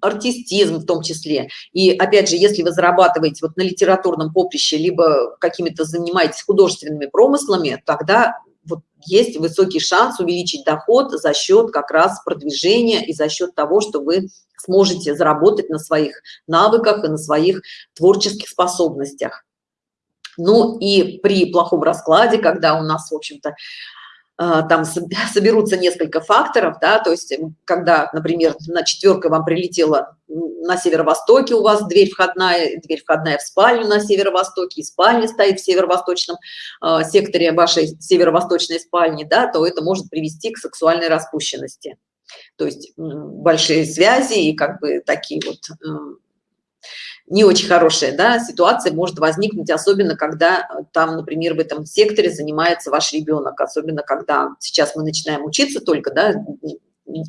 артистизм в том числе. И опять же, если вы зарабатываете вот на литературном поприще, либо какими-то занимаетесь художественными промыслами, тогда вот есть высокий шанс увеличить доход за счет как раз продвижения и за счет того, что вы сможете заработать на своих навыках и на своих творческих способностях. Ну и при плохом раскладе, когда у нас, в общем-то, а, там соберутся несколько факторов, да, то есть когда, например, на четверка вам прилетела на северо-востоке у вас дверь входная, дверь входная в спальню на северо-востоке, и спальня стоит в северо-восточном э, секторе вашей северо-восточной спальни, да, то это может привести к сексуальной распущенности. То есть большие связи и как бы такие вот э, не очень хорошая да, ситуация может возникнуть, особенно когда э, там, например, в этом секторе занимается ваш ребенок, особенно когда сейчас мы начинаем учиться только, да,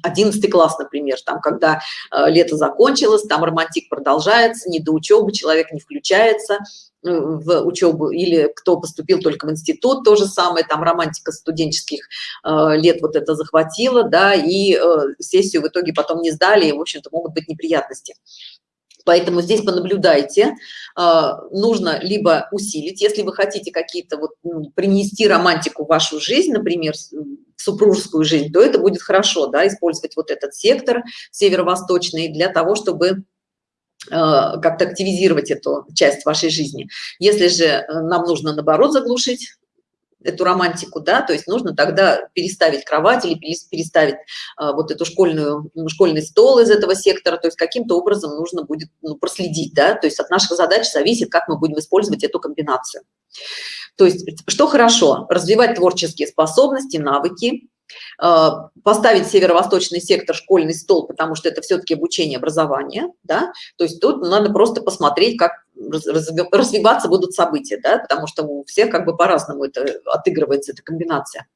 11 класс, например, там, когда э, лето закончилось, там романтик продолжается, не до учебы, человек не включается э, в учебу, или кто поступил только в институт, то же самое, там романтика студенческих э, лет вот это захватила, да, и сессию в итоге потом не сдали, и, в общем-то, могут быть неприятности. Поэтому здесь понаблюдайте, а, нужно либо усилить, если вы хотите какие-то вот ну, принести романтику в вашу жизнь, например, супружескую жизнь, то это будет хорошо, да, использовать вот этот сектор северо-восточный для того, чтобы а, как-то активизировать эту часть вашей жизни. Если же э, нам нужно, наоборот, заглушить эту романтику, да, то есть нужно тогда переставить кровать или переставить а, вот эту школьную, школьный стол из этого сектора, то есть каким-то образом нужно будет ну, проследить, да, то есть от наших задач зависит, как мы будем использовать эту комбинацию. То есть что хорошо? Развивать творческие способности, навыки, а, поставить северо-восточный сектор школьный стол, потому что это все-таки обучение, образование, да, то есть тут надо просто посмотреть, как развиваться будут события, да, потому что у всех как бы по-разному это отыгрывается, эта комбинация.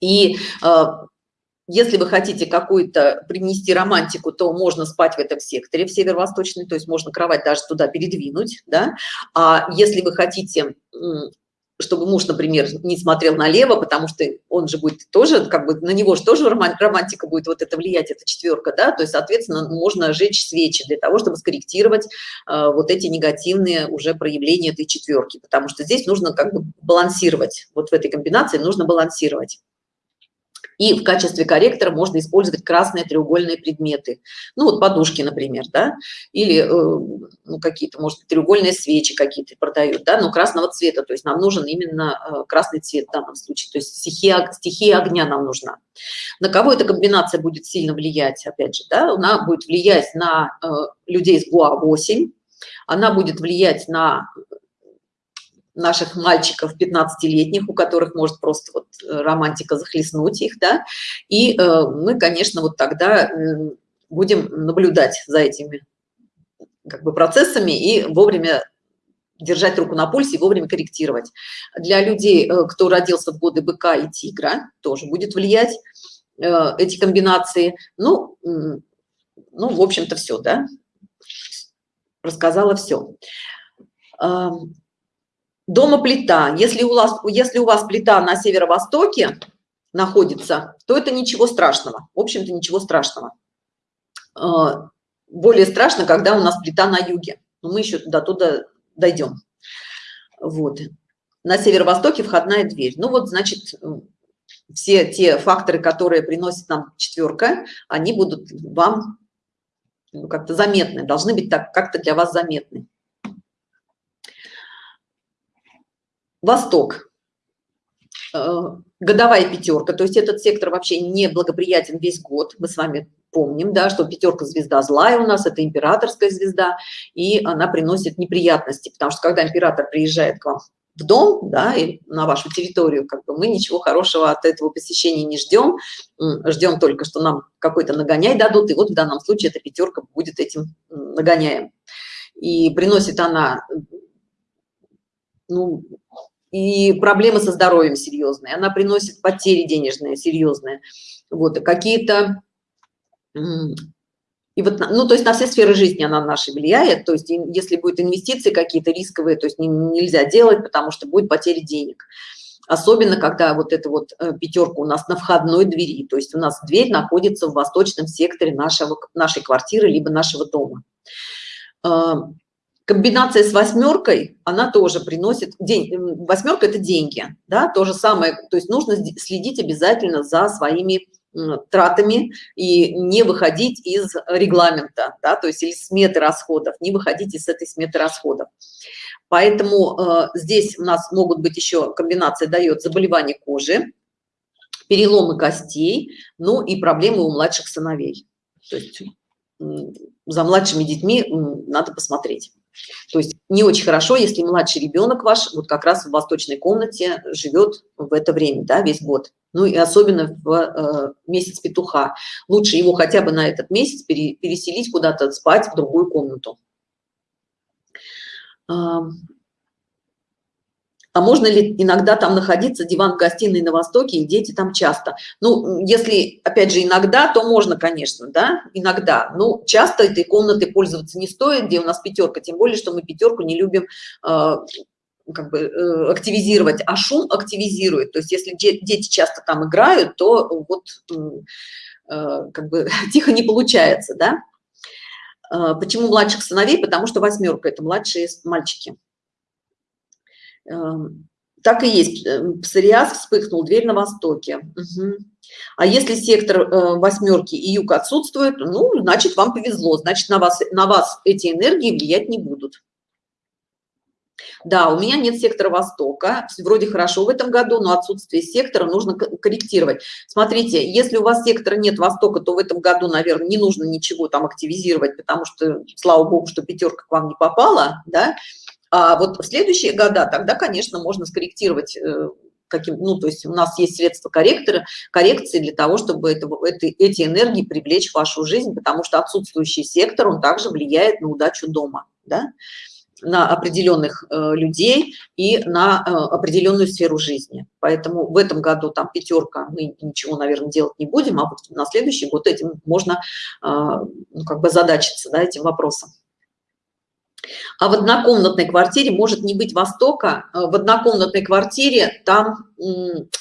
И а, если вы хотите какую-то принести романтику, то можно спать в этом секторе, в северо-восточный, то есть можно кровать даже туда передвинуть, да, а если вы хотите чтобы муж, например, не смотрел налево, потому что он же будет тоже, как бы на него же тоже романтика будет вот это влиять, эта четверка, да, то есть, соответственно, можно жечь свечи для того, чтобы скорректировать э, вот эти негативные уже проявления этой четверки, потому что здесь нужно как бы балансировать, вот в этой комбинации нужно балансировать. И в качестве корректора можно использовать красные треугольные предметы. Ну вот подушки, например, да, или э, ну, какие-то, может треугольные свечи какие-то продают, да, но красного цвета, то есть нам нужен именно э, красный цвет в данном случае, то есть стихия, стихия огня нам нужна. На кого эта комбинация будет сильно влиять, опять же, да, она будет влиять на э, людей с ГУА-8, она будет влиять на наших мальчиков 15-летних, у которых может просто вот э, романтика захлестнуть их, да, и э, мы, конечно, вот тогда э, будем наблюдать за этими как бы процессами и вовремя держать руку на пульсе и вовремя корректировать. Для людей, кто родился в годы быка и тигра, тоже будет влиять эти комбинации. Ну, ну в общем-то, все, да? Рассказала все. Дома плита. Если у вас, если у вас плита на северо-востоке находится, то это ничего страшного. В общем-то, ничего страшного. А, более страшно, когда у нас плита на юге. Но мы еще до туда дойдем. Вот. На северо-востоке входная дверь. Ну вот, значит, все те факторы, которые приносят нам четверка, они будут вам ну, как-то заметны, должны быть так как-то для вас заметны. Восток. Э, годовая пятерка, то есть этот сектор вообще не благоприятен весь год. Мы с вами помним, да, что пятерка звезда злая у нас, это императорская звезда, и она приносит неприятности, потому что когда император приезжает к вам в дом, да, и на вашу территорию, как бы мы ничего хорошего от этого посещения не ждем, ждем только, что нам какой-то нагоняй дадут, и вот в данном случае эта пятерка будет этим нагоняем. И приносит она, ну, и проблемы со здоровьем серьезные, она приносит потери денежные серьезные, вот, какие-то, и вот, ну, то есть на все сферы жизни она нашей влияет, то есть если будет инвестиции какие-то рисковые, то есть не, нельзя делать, потому что будет потеря денег. Особенно, когда вот эта вот э, пятерка у нас на входной двери, то есть у нас дверь находится в восточном секторе нашего, нашей квартиры, либо нашего дома комбинация с восьмеркой она тоже приносит день восьмерка это деньги да то же самое то есть нужно следить обязательно за своими тратами и не выходить из регламента да, то есть из сметы расходов не выходить из этой сметы расходов. Поэтому э, здесь у нас могут быть еще комбинация дает заболевание кожи переломы костей ну и проблемы у младших сыновей. То есть за младшими детьми надо посмотреть то есть не очень хорошо, если младший ребенок ваш вот как раз в восточной комнате живет в это время, да, весь год. Ну и особенно в э, месяц петуха. Лучше его хотя бы на этот месяц пере, переселить куда-то спать в другую комнату. А можно ли иногда там находиться, диван в гостиной на Востоке, и дети там часто? Ну, если, опять же, иногда, то можно, конечно, да, иногда. Ну, часто этой комнатой пользоваться не стоит, где у нас пятерка, тем более, что мы пятерку не любим э, как бы э, активизировать, а шум активизирует. То есть если дети часто там играют, то вот э, как бы тихо не получается, да. Почему младших сыновей? Потому что восьмерка – это младшие мальчики. Эм, так и есть. Эм, псориаз вспыхнул, дверь на востоке. Угу. А если сектор э, восьмерки и юг отсутствует, ну, значит, вам повезло. Значит, на вас, на вас эти энергии влиять не будут. Да, у меня нет сектора Востока, вроде хорошо в этом году, но отсутствие сектора нужно корректировать. Смотрите, если у вас сектора нет Востока, то в этом году, наверное, не нужно ничего там активизировать, потому что, слава богу, что пятерка к вам не попала, да, а вот в следующие года тогда, конечно, можно скорректировать э, каким, ну, то есть у нас есть средства корректора, коррекции для того, чтобы это, это, эти энергии привлечь в вашу жизнь, потому что отсутствующий сектор, он также влияет на удачу дома, да, на определенных э, людей и на э, определенную сферу жизни. Поэтому в этом году там пятерка, мы ничего, наверное, делать не будем, а вот на следующий год этим можно э, ну, как бы задачиться, да, этим вопросом. А в однокомнатной квартире может не быть востока э, в однокомнатной квартире там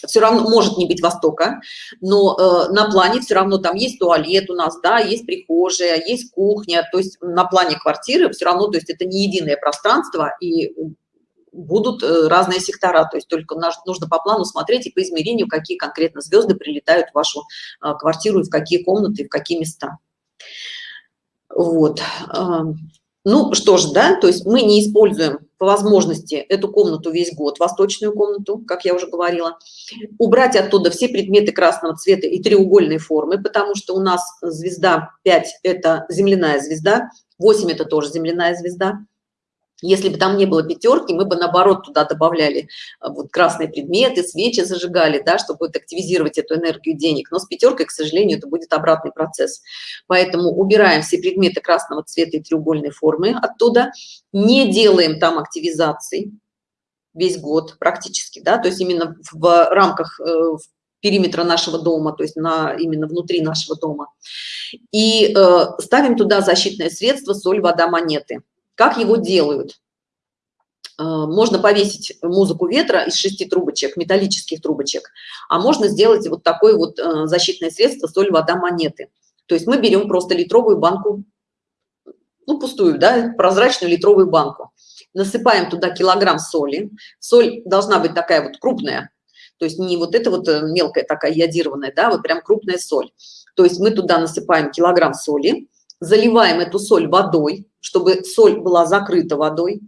все равно может не быть востока но э, на плане все равно там есть туалет у нас да есть прихожая есть кухня. То есть на плане квартиры все равно то есть это не единое пространство и будут э, разные сектора. То есть только нужно по плану смотреть и по измерению какие конкретно звезды прилетают в вашу квартиру и в какие комнаты и в какие места. Вот ну что ж, да, то есть мы не используем по возможности эту комнату весь год, восточную комнату, как я уже говорила. Убрать оттуда все предметы красного цвета и треугольной формы, потому что у нас звезда 5 – это земляная звезда, 8 – это тоже земляная звезда. Если бы там не было пятерки, мы бы наоборот туда добавляли а, вот красные предметы, свечи зажигали, да, чтобы вот активизировать эту энергию денег. Но с пятеркой, к сожалению, это будет обратный процесс. Поэтому убираем все предметы красного цвета и треугольной формы оттуда, не делаем там активизации весь год практически, да, то есть именно в рамках э, периметра нашего дома, то есть на, именно внутри нашего дома. И э, ставим туда защитное средство соль, вода, монеты. Как его делают? Э, можно повесить музыку ветра из шести трубочек, металлических трубочек, а можно сделать вот такое вот э, защитное средство соль, вода, монеты. То есть мы берем просто литровую банку, ну пустую, да, прозрачную литровую банку, насыпаем туда килограмм соли. Соль должна быть такая вот крупная, то есть не вот это вот э, мелкая такая ядированная, да, вот прям крупная соль. То есть мы туда насыпаем килограмм соли, заливаем эту соль водой, чтобы соль была закрыта водой,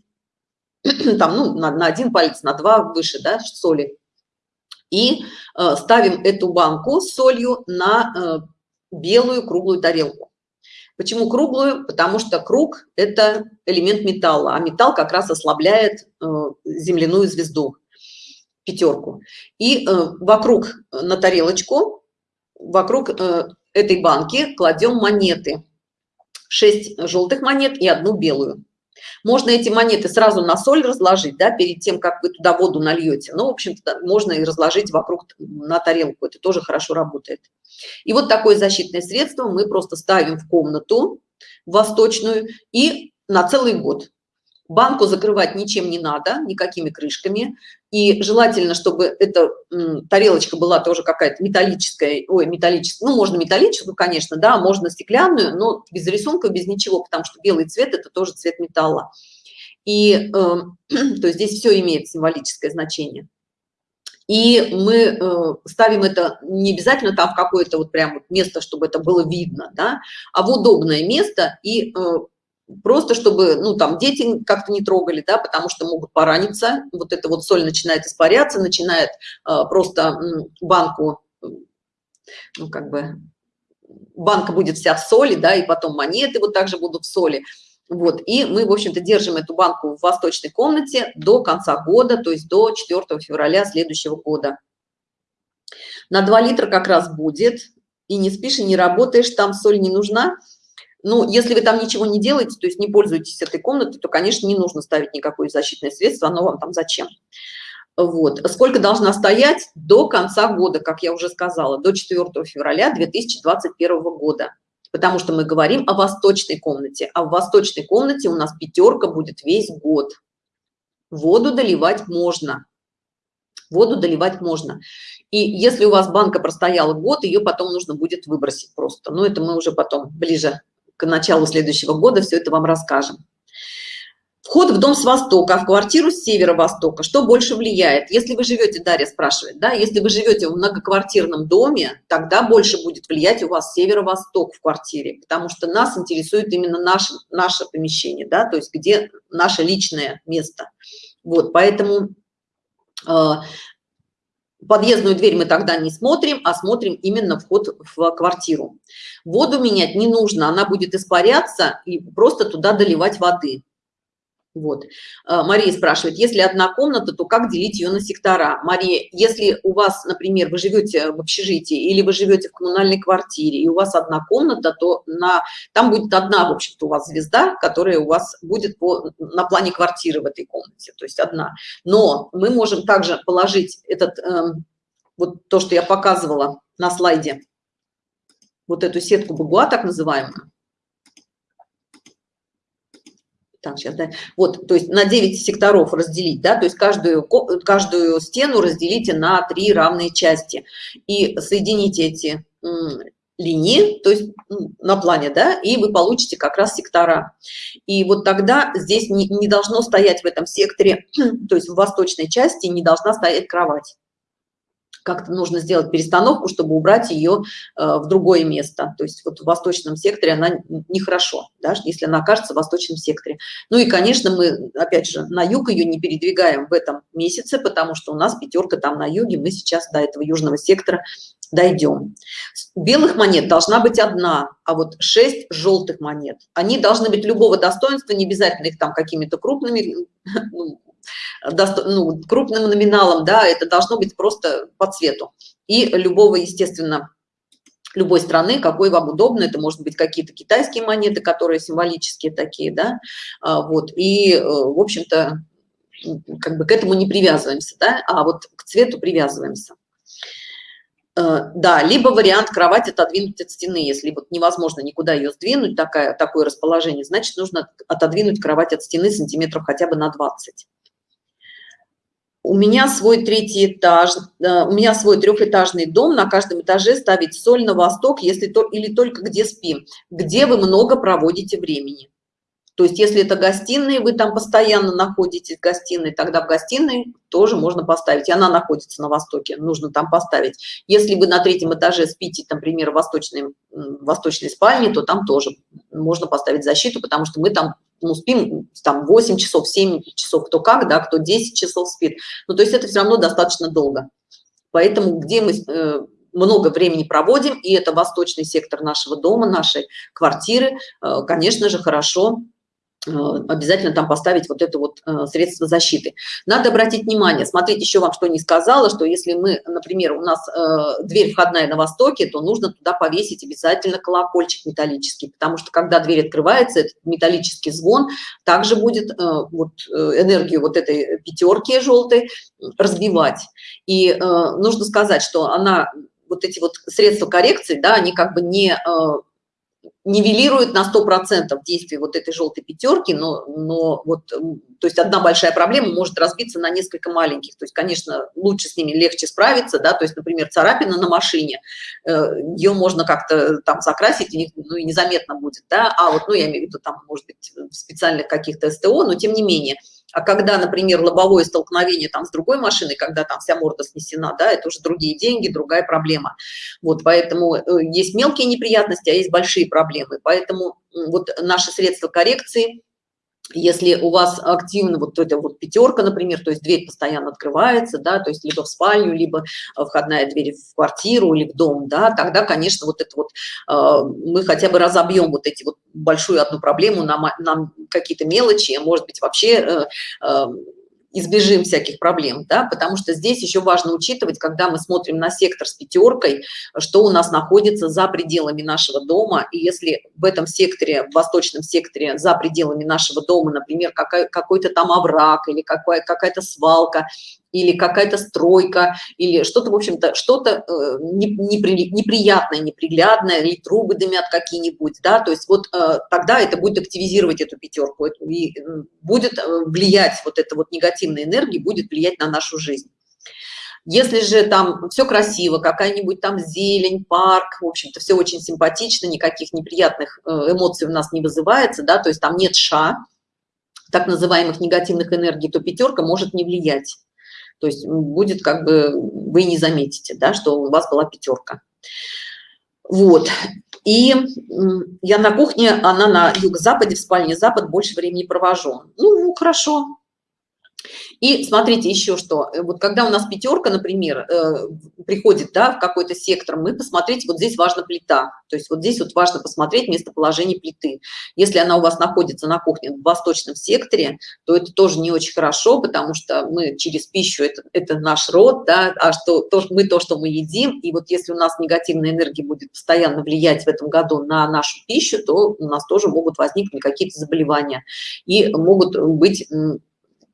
там, ну, на, на один палец, на два выше, да, соли. И э, ставим эту банку с солью на э, белую круглую тарелку. Почему круглую? Потому что круг – это элемент металла, а металл как раз ослабляет э, земляную звезду, пятерку. И э, вокруг э, на тарелочку, вокруг э, этой банки кладем монеты. 6 желтых монет и одну белую. Можно эти монеты сразу на соль разложить, да, перед тем, как вы туда воду нальете. Но, в общем-то, можно и разложить вокруг на тарелку. Это тоже хорошо работает. И вот такое защитное средство мы просто ставим в комнату восточную и на целый год. Банку закрывать ничем не надо, никакими крышками. И желательно, чтобы эта тарелочка была тоже какая-то металлическая, ой, металлическая, ну, можно металлическую, конечно, да, можно стеклянную, но без рисунка, без ничего, потому что белый цвет – это тоже цвет металла. И э, то есть здесь все имеет символическое значение. И мы э, ставим это не обязательно там в какое-то вот прям место, чтобы это было видно, да, а в удобное место и э, просто чтобы, ну, там, дети как-то не трогали, да, потому что могут пораниться, вот эта вот соль начинает испаряться, начинает э, просто банку, ну, как бы, банка будет вся в соли, да, и потом монеты вот также будут в соли. Вот, и мы, в общем-то, держим эту банку в восточной комнате до конца года, то есть до 4 февраля следующего года. На 2 литра как раз будет, и не спишь, и не работаешь, там соль не нужна, ну, если вы там ничего не делаете, то есть не пользуетесь этой комнатой, то, конечно, не нужно ставить никакое защитное средство, оно вам там зачем. Вот. Сколько должна стоять? До конца года, как я уже сказала, до 4 февраля 2021 года. Потому что мы говорим о восточной комнате. А в восточной комнате у нас пятерка будет весь год. Воду доливать можно. Воду доливать можно. И если у вас банка простояла год, ее потом нужно будет выбросить просто. Но это мы уже потом ближе к началу следующего года все это вам расскажем. Вход в дом с востока, а в квартиру с северо-востока. Что больше влияет? Если вы живете, Дарья спрашивает, да, если вы живете в многоквартирном доме, тогда больше будет влиять у вас северо-восток в квартире, потому что нас интересует именно наше, наше помещение, да, то есть где наше личное место. Вот, поэтому э, подъездную дверь мы тогда не смотрим а смотрим именно вход в квартиру. Воду менять не нужно она будет испаряться и просто туда доливать воды вот. Э, Мария спрашивает, если одна комната, то как делить ее на сектора? Мария, если у вас, например, вы живете в общежитии или вы живете в коммунальной квартире, и у вас одна комната, то на, там будет одна, в общем-то, у вас звезда, которая у вас будет по, на плане квартиры в этой комнате, то есть одна. Но мы можем также положить этот, э, вот то, что я показывала на слайде, вот эту сетку Багуа, так называемую, так, сейчас, да. Вот, то есть на 9 секторов разделить, да, то есть каждую, каждую стену разделите на три равные части и соедините эти линии, то есть на плане, да, и вы получите как раз сектора. И вот тогда здесь не, не должно стоять в этом секторе, то есть в восточной части не должна стоять кровать. Как-то нужно сделать перестановку, чтобы убрать ее э, в другое место. То есть вот в восточном секторе она нехорошо, да, если она окажется в восточном секторе. Ну и, конечно, мы, опять же, на юг ее не передвигаем в этом месяце, потому что у нас пятерка там на юге, мы сейчас до этого южного сектора дойдем. Белых монет должна быть одна, а вот шесть желтых монет. Они должны быть любого достоинства, не обязательно их там какими-то крупными, ну, ну, крупным номиналом, да, это должно быть просто по цвету. И любого, естественно, любой страны, какой вам удобно, это может быть какие-то китайские монеты, которые символические такие, да, а, вот, и, э, в общем-то, как бы к этому не привязываемся, да, а вот к цвету привязываемся. Э, да, либо вариант кровать отодвинуть от стены, если вот невозможно никуда ее сдвинуть, такая, такое расположение, значит, нужно отодвинуть кровать от стены сантиметров хотя бы на 20 у меня свой третий этаж, у меня свой трехэтажный дом, на каждом этаже ставить соль на восток, если то или только где спим, где вы много проводите времени. То есть, если это гостиные, вы там постоянно находитесь в гостиной, тогда в гостиной тоже можно поставить. И она находится на востоке, нужно там поставить. Если вы на третьем этаже спите, например, в восточной, восточной спальне, то там тоже можно поставить защиту, потому что мы там ну, спим там 8 часов, 7 часов, кто как, да, кто 10 часов спит. Ну, то есть это все равно достаточно долго. Поэтому где мы э, много времени проводим, и это восточный сектор нашего дома, нашей квартиры, э, конечно же, хорошо обязательно там поставить вот это вот э, средство защиты. Надо обратить внимание, смотрите, еще вам что не сказала, что если мы, например, у нас э, дверь входная на востоке, то нужно туда повесить обязательно колокольчик металлический, потому что когда дверь открывается, этот металлический звон также будет вот энергию вот этой пятерки желтой разбивать. И нужно сказать, что она вот эти вот средства коррекции, да, они как бы не нивелирует на сто процентов действие вот этой желтой пятерки, но, но вот, то есть одна большая проблема может разбиться на несколько маленьких. То есть, конечно, лучше с ними легче справиться, да, то есть, например, царапина на машине, э, ее можно как-то там закрасить, и, ну, и незаметно будет, да, а вот, ну, я имею в виду, там, может быть, в специальных каких-то СТО, но тем не менее – а когда, например, лобовое столкновение там с другой машиной, когда там вся морда снесена, да, это уже другие деньги, другая проблема. Вот, поэтому э, есть мелкие неприятности, а есть большие проблемы. Поэтому вот наши средства коррекции – если у вас активно вот эта вот пятерка, например, то есть дверь постоянно открывается, да, то есть либо в спальню, либо входная дверь в квартиру или в дом, да, тогда, конечно, вот это вот э, мы хотя бы разобьем вот эти вот большую одну проблему на, на какие-то мелочи, может быть, вообще э, э, избежим всяких проблем, да, потому что здесь еще важно учитывать, когда мы смотрим на сектор с пятеркой, что у нас находится за пределами нашего дома, и если в этом секторе, в восточном секторе, за пределами нашего дома, например, какой-то там овраг или какая-то свалка, или какая-то стройка, или что-то, в общем-то, что-то э, неприятное, неприглядное, или трубы дымят какие-нибудь, да, то есть вот э, тогда это будет активизировать эту пятерку, и будет э, влиять, вот эта вот негативная энергия будет влиять на нашу жизнь. Если же там все красиво, какая-нибудь там зелень, парк, в общем-то, все очень симпатично, никаких неприятных эмоций у нас не вызывается, да, то есть там нет ша, так называемых негативных энергий, то пятерка может не влиять. То есть будет как бы, вы не заметите, да, что у вас была пятерка. Вот. И я на кухне, она на юго-западе, в спальне запад, больше времени провожу. Ну, хорошо, и смотрите еще что, э, вот когда у нас пятерка, например, э, приходит да, в какой-то сектор, мы посмотреть, вот здесь важна плита, то есть вот здесь вот важно посмотреть местоположение плиты. Если она у вас находится на кухне в восточном секторе, то это тоже не очень хорошо, потому что мы через пищу, это, это наш род, да, а что то, мы то, что мы едим, и вот если у нас негативная энергия будет постоянно влиять в этом году на нашу пищу, то у нас тоже могут возникнуть какие-то заболевания и могут быть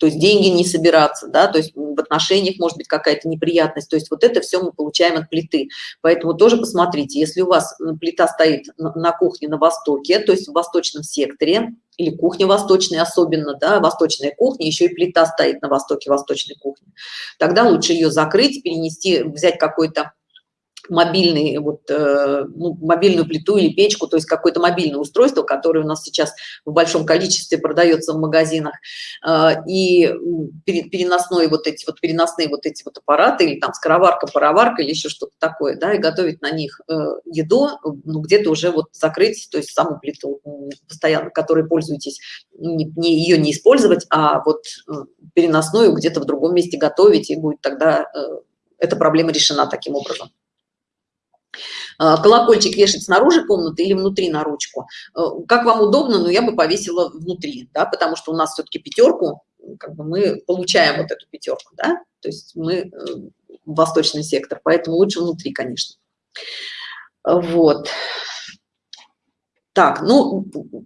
то есть деньги не собираться, да, то есть в отношениях может быть какая-то неприятность, то есть вот это все мы получаем от плиты. Поэтому тоже посмотрите, если у вас плита стоит на кухне на востоке, то есть в восточном секторе, или кухня восточная особенно, да, восточная кухня, еще и плита стоит на востоке восточной кухни, тогда лучше ее закрыть, перенести, взять какой-то мобильный, вот, э, ну, мобильную плиту или печку, то есть какое-то мобильное устройство, которое у нас сейчас в большом количестве продается в магазинах, э, и переносной вот эти вот переносные вот эти вот аппараты, или там скороварка, пароварка, или еще что-то такое, да, и готовить на них э, еду, ну, где-то уже вот закрыть, то есть саму плиту постоянно, которой пользуетесь, не, не, ее не использовать, а вот переносную где-то в другом месте готовить, и будет тогда эта проблема решена таким образом. А, колокольчик вешать снаружи комнаты или внутри на ручку. Э, как вам удобно, но я бы повесила внутри, да, потому что у нас все-таки пятерку, как бы мы получаем вот эту пятерку, да, то есть мы э, восточный сектор, поэтому лучше внутри, конечно. Вот. Так, ну,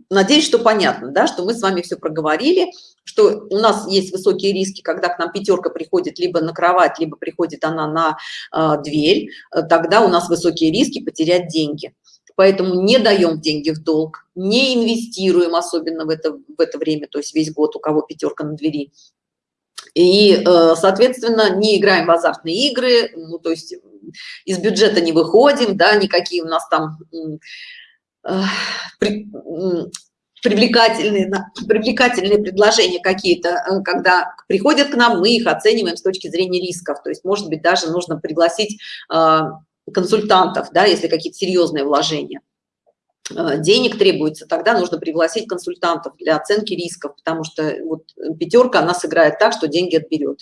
надеюсь, что понятно, да, что мы с вами все проговорили, что у нас есть высокие риски, когда к нам пятерка приходит либо на кровать, либо приходит она на э, дверь, тогда у нас высокие риски потерять деньги. Поэтому не даем деньги в долг, не инвестируем, особенно в это, в это время, то есть весь год, у кого пятерка на двери. И, э, соответственно, не играем в азартные игры, ну, то есть из бюджета не выходим, да, никакие у нас там привлекательные, привлекательные предложения какие-то, э, когда приходят к нам, мы их оцениваем с точки зрения рисков. То есть, может быть, даже нужно пригласить э, консультантов, да, если какие-то серьезные вложения. Э, денег требуется, тогда нужно пригласить консультантов для оценки рисков, потому что вот пятерка, она сыграет так, что деньги отберет.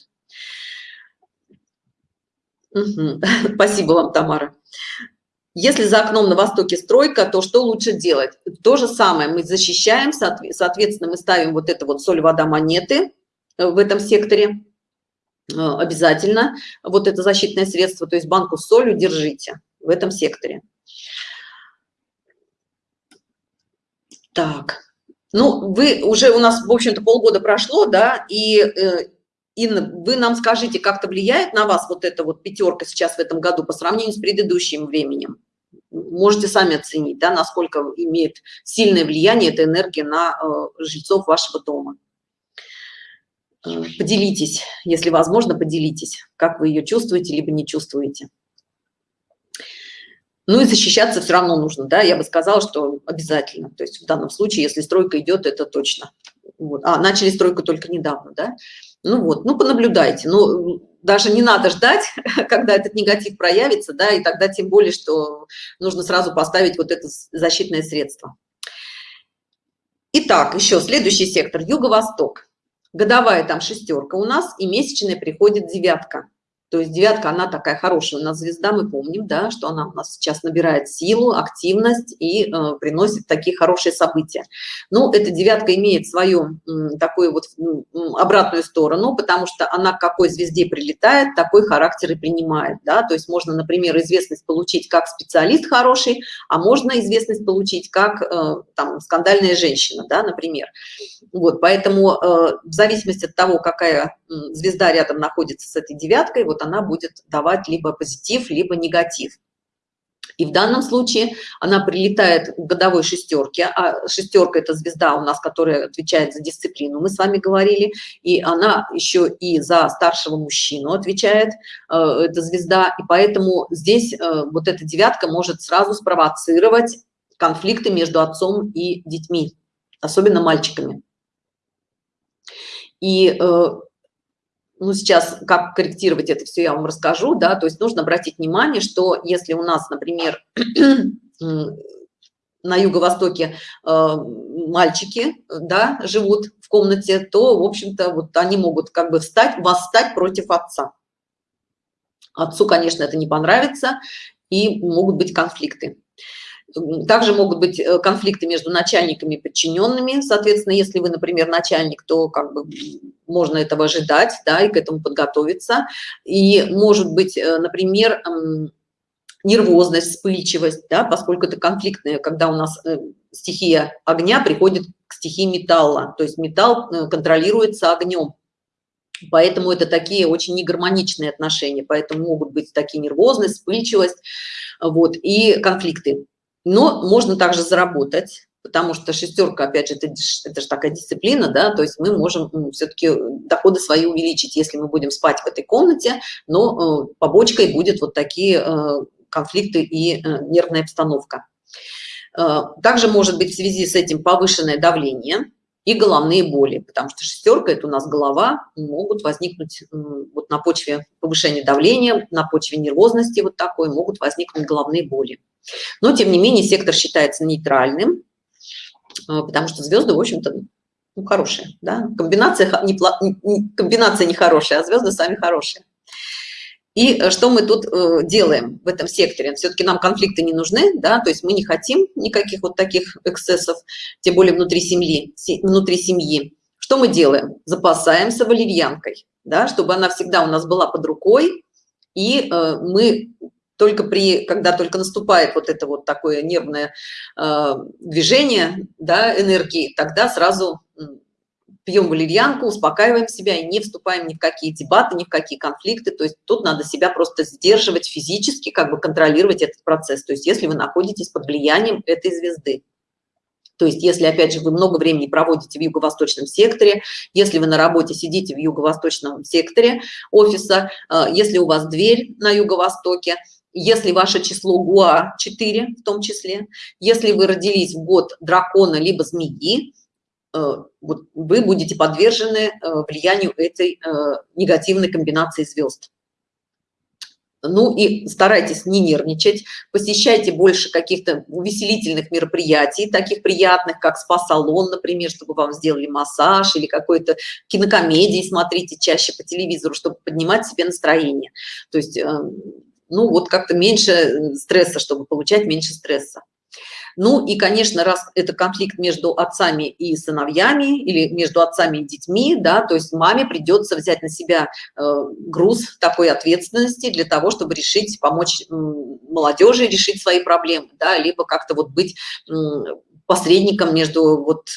Угу. Спасибо вам, Тамара. Если за окном на востоке стройка, то что лучше делать? То же самое, мы защищаем, соответственно, мы ставим вот это вот соль, вода, монеты э, в этом секторе э, обязательно. Вот это защитное средство, то есть банку с солью держите в этом секторе. Так, ну, вы уже у нас, в общем-то, полгода прошло, да, и э, Инна, вы нам скажите, как-то влияет на вас вот эта вот пятерка сейчас в этом году по сравнению с предыдущим временем? Можете сами оценить, да, насколько имеет сильное влияние эта энергия на э, жильцов вашего дома. Э, поделитесь, если возможно, поделитесь, как вы ее чувствуете, либо не чувствуете. Ну и защищаться все равно нужно, да, я бы сказала, что обязательно. То есть в данном случае, если стройка идет, это точно. Вот. А, начали стройку только недавно, да. Ну вот, ну понаблюдайте. Ну, даже не надо ждать, когда этот негатив проявится, да, и тогда тем более, что нужно сразу поставить вот это защитное средство. Итак, еще следующий сектор, юго-восток. Годовая там шестерка у нас, и месячная приходит девятка. То есть девятка, она такая хорошая у нас звезда, мы помним, да, что она у нас сейчас набирает силу, активность и э, приносит такие хорошие события. Ну, эта девятка имеет свою э, такую вот э, обратную сторону, потому что она к какой звезде прилетает, такой характер и принимает, да, то есть можно, например, известность получить как специалист хороший, а можно известность получить как э, там скандальная женщина, да, например. Вот, поэтому э, в зависимости от того, какая звезда рядом находится с этой девяткой, вот она будет давать либо позитив, либо негатив. И в данном случае она прилетает к годовой шестерке, а шестерка – это звезда у нас, которая отвечает за дисциплину, мы с вами говорили, и она еще и за старшего мужчину отвечает, э, эта звезда, и поэтому здесь э, вот эта девятка может сразу спровоцировать конфликты между отцом и детьми, особенно мальчиками. И э, ну, сейчас как корректировать это все, я вам расскажу, да, то есть нужно обратить внимание, что если у нас, например, на юго-востоке э, мальчики, да, живут в комнате, то, в общем-то, вот они могут как бы встать, восстать против отца. Отцу, конечно, это не понравится, и могут быть конфликты. Также могут быть э, конфликты между начальниками и подчиненными. Соответственно, если вы, например, начальник, то как бы можно этого ожидать, да, и к этому подготовиться. И может быть, э, например, нервозность, вспыльчивость, да, поскольку это конфликтное, когда у нас э, стихия огня приходит к стихии металла, то есть металл контролируется огнем. Поэтому это такие очень негармоничные отношения, поэтому могут быть такие нервозность, вспыльчивость, вот, и конфликты но можно также заработать потому что шестерка опять же это, это же такая дисциплина да то есть мы можем все-таки доходы свои увеличить если мы будем спать в этой комнате но э, побочкой будет вот такие э, конфликты и нервная обстановка. Также может быть в связи с этим повышенное давление и головные боли, потому что шестерка – это у нас голова, могут возникнуть вот на почве повышения давления, на почве нервозности вот такой могут возникнуть головные боли. Но, тем не менее, сектор считается нейтральным, а, потому что звезды, в общем-то, ну, хорошие. Да? Комбинация, не, комбинация не хорошая, а звезды сами хорошие. И э, что мы тут э, делаем в этом секторе? Все-таки нам конфликты не нужны, да, то есть мы не хотим никаких вот таких эксцессов, тем более внутри семьи. Внутри семьи. Что мы делаем? Запасаемся валерьянкой, да, чтобы она всегда у нас была под рукой, и э, мы только при, когда только наступает вот это вот такое нервное э, движение, да, энергии, тогда сразу пьем валерьянку, успокаиваем себя и не вступаем ни в какие дебаты, ни в какие конфликты. То есть тут надо себя просто сдерживать физически, как бы контролировать этот процесс. То есть если вы находитесь под влиянием этой звезды. То есть если, опять же, вы много времени проводите в юго-восточном секторе, если вы на работе сидите в юго-восточном секторе офиса, э, если у вас дверь на юго-востоке, если ваше число ГУА 4 в том числе, если вы родились в год дракона либо змеи, Э, вот вы будете подвержены э, влиянию этой э, негативной комбинации звезд. Ну и старайтесь не нервничать, посещайте больше каких-то увеселительных мероприятий, таких приятных, как спа-салон, например, чтобы вам сделали массаж или какой-то кинокомедии смотрите чаще по телевизору, чтобы поднимать себе настроение. То есть, ну вот как-то меньше стресса, чтобы получать меньше стресса. Ну и, конечно, раз это конфликт между отцами и сыновьями или между отцами и детьми, да, то есть маме придется взять на себя э, груз такой ответственности для того, чтобы решить, помочь э, молодежи решить свои проблемы, да, либо как-то вот быть э, посредником между вот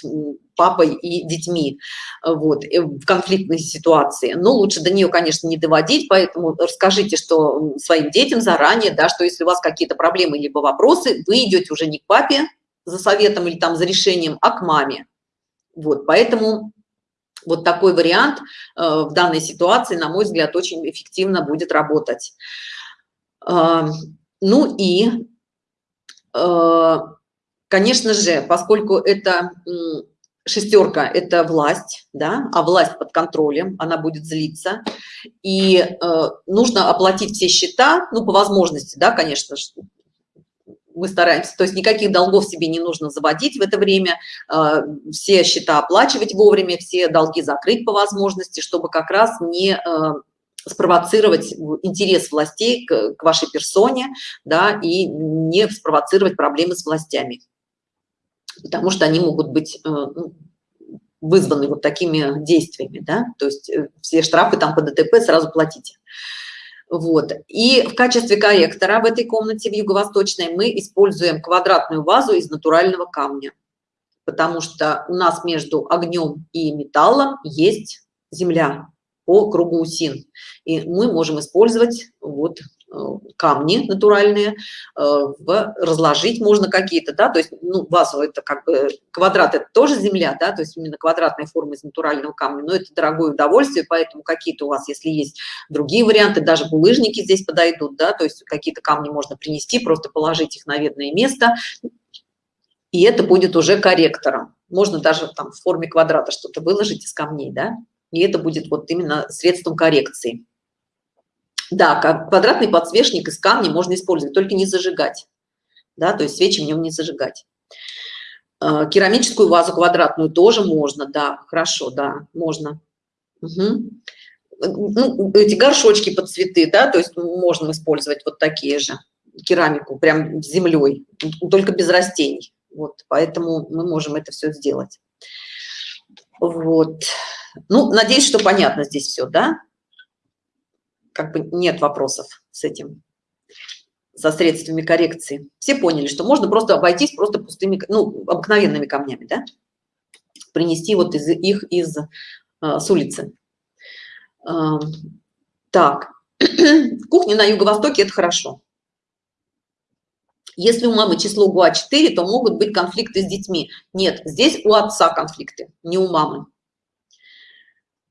папой и детьми вот э, в конфликтной ситуации. Но лучше до нее конечно не доводить поэтому расскажите что своим детям заранее да что если у вас какие-то проблемы либо вопросы вы идете уже не к папе за советом или там за решением а к маме. Вот поэтому вот такой вариант э, в данной ситуации на мой взгляд очень эффективно будет работать. Э, ну и э, конечно же поскольку это шестерка это власть да а власть под контролем она будет злиться. И э, нужно оплатить все счета ну по возможности да конечно мы стараемся. То есть никаких долгов себе не нужно заводить в это время э, все счета оплачивать вовремя все долги закрыть по возможности чтобы как раз не э, спровоцировать интерес властей к, к вашей персоне да и не спровоцировать проблемы с властями потому что они могут быть э, ну, вызваны вот такими действиями, да, то есть э, все штрафы там по ДТП сразу платите. Вот. И в качестве корректора в этой комнате в юго-восточной мы используем квадратную вазу из натурального камня, потому что у нас между огнем и металлом есть земля по кругу усин. И мы можем использовать вот камни натуральные, э, разложить можно какие-то, да, то есть, ну, вазу это как бы квадрат, это тоже земля, да, то есть именно квадратная форма из натурального камня, но это дорогое удовольствие, поэтому какие-то у вас, если есть другие варианты, даже булыжники здесь подойдут, да, то есть какие-то камни можно принести, просто положить их на видное место, и это будет уже корректором. Можно даже там в форме квадрата что-то выложить из камней, да, и это будет вот именно средством коррекции. Да, квадратный подсвечник из камня можно использовать, только не зажигать. Да, то есть свечи в нем не зажигать. А, керамическую вазу квадратную тоже можно, да, хорошо, да, можно. Угу. Ну, эти горшочки под цветы, да, то есть можно использовать вот такие же керамику, прям землей, только без растений. Вот, поэтому мы можем это все сделать. Вот. Ну, надеюсь, что понятно здесь все, да? Как бы нет вопросов с этим со средствами коррекции. Все поняли что можно просто обойтись просто пустыми ну обыкновенными камнями да? принести вот из их из а, с улицы. А, так кухня на юго-востоке это хорошо. Если у мамы число гуа 4 то могут быть конфликты с детьми. Нет здесь у отца конфликты не у мамы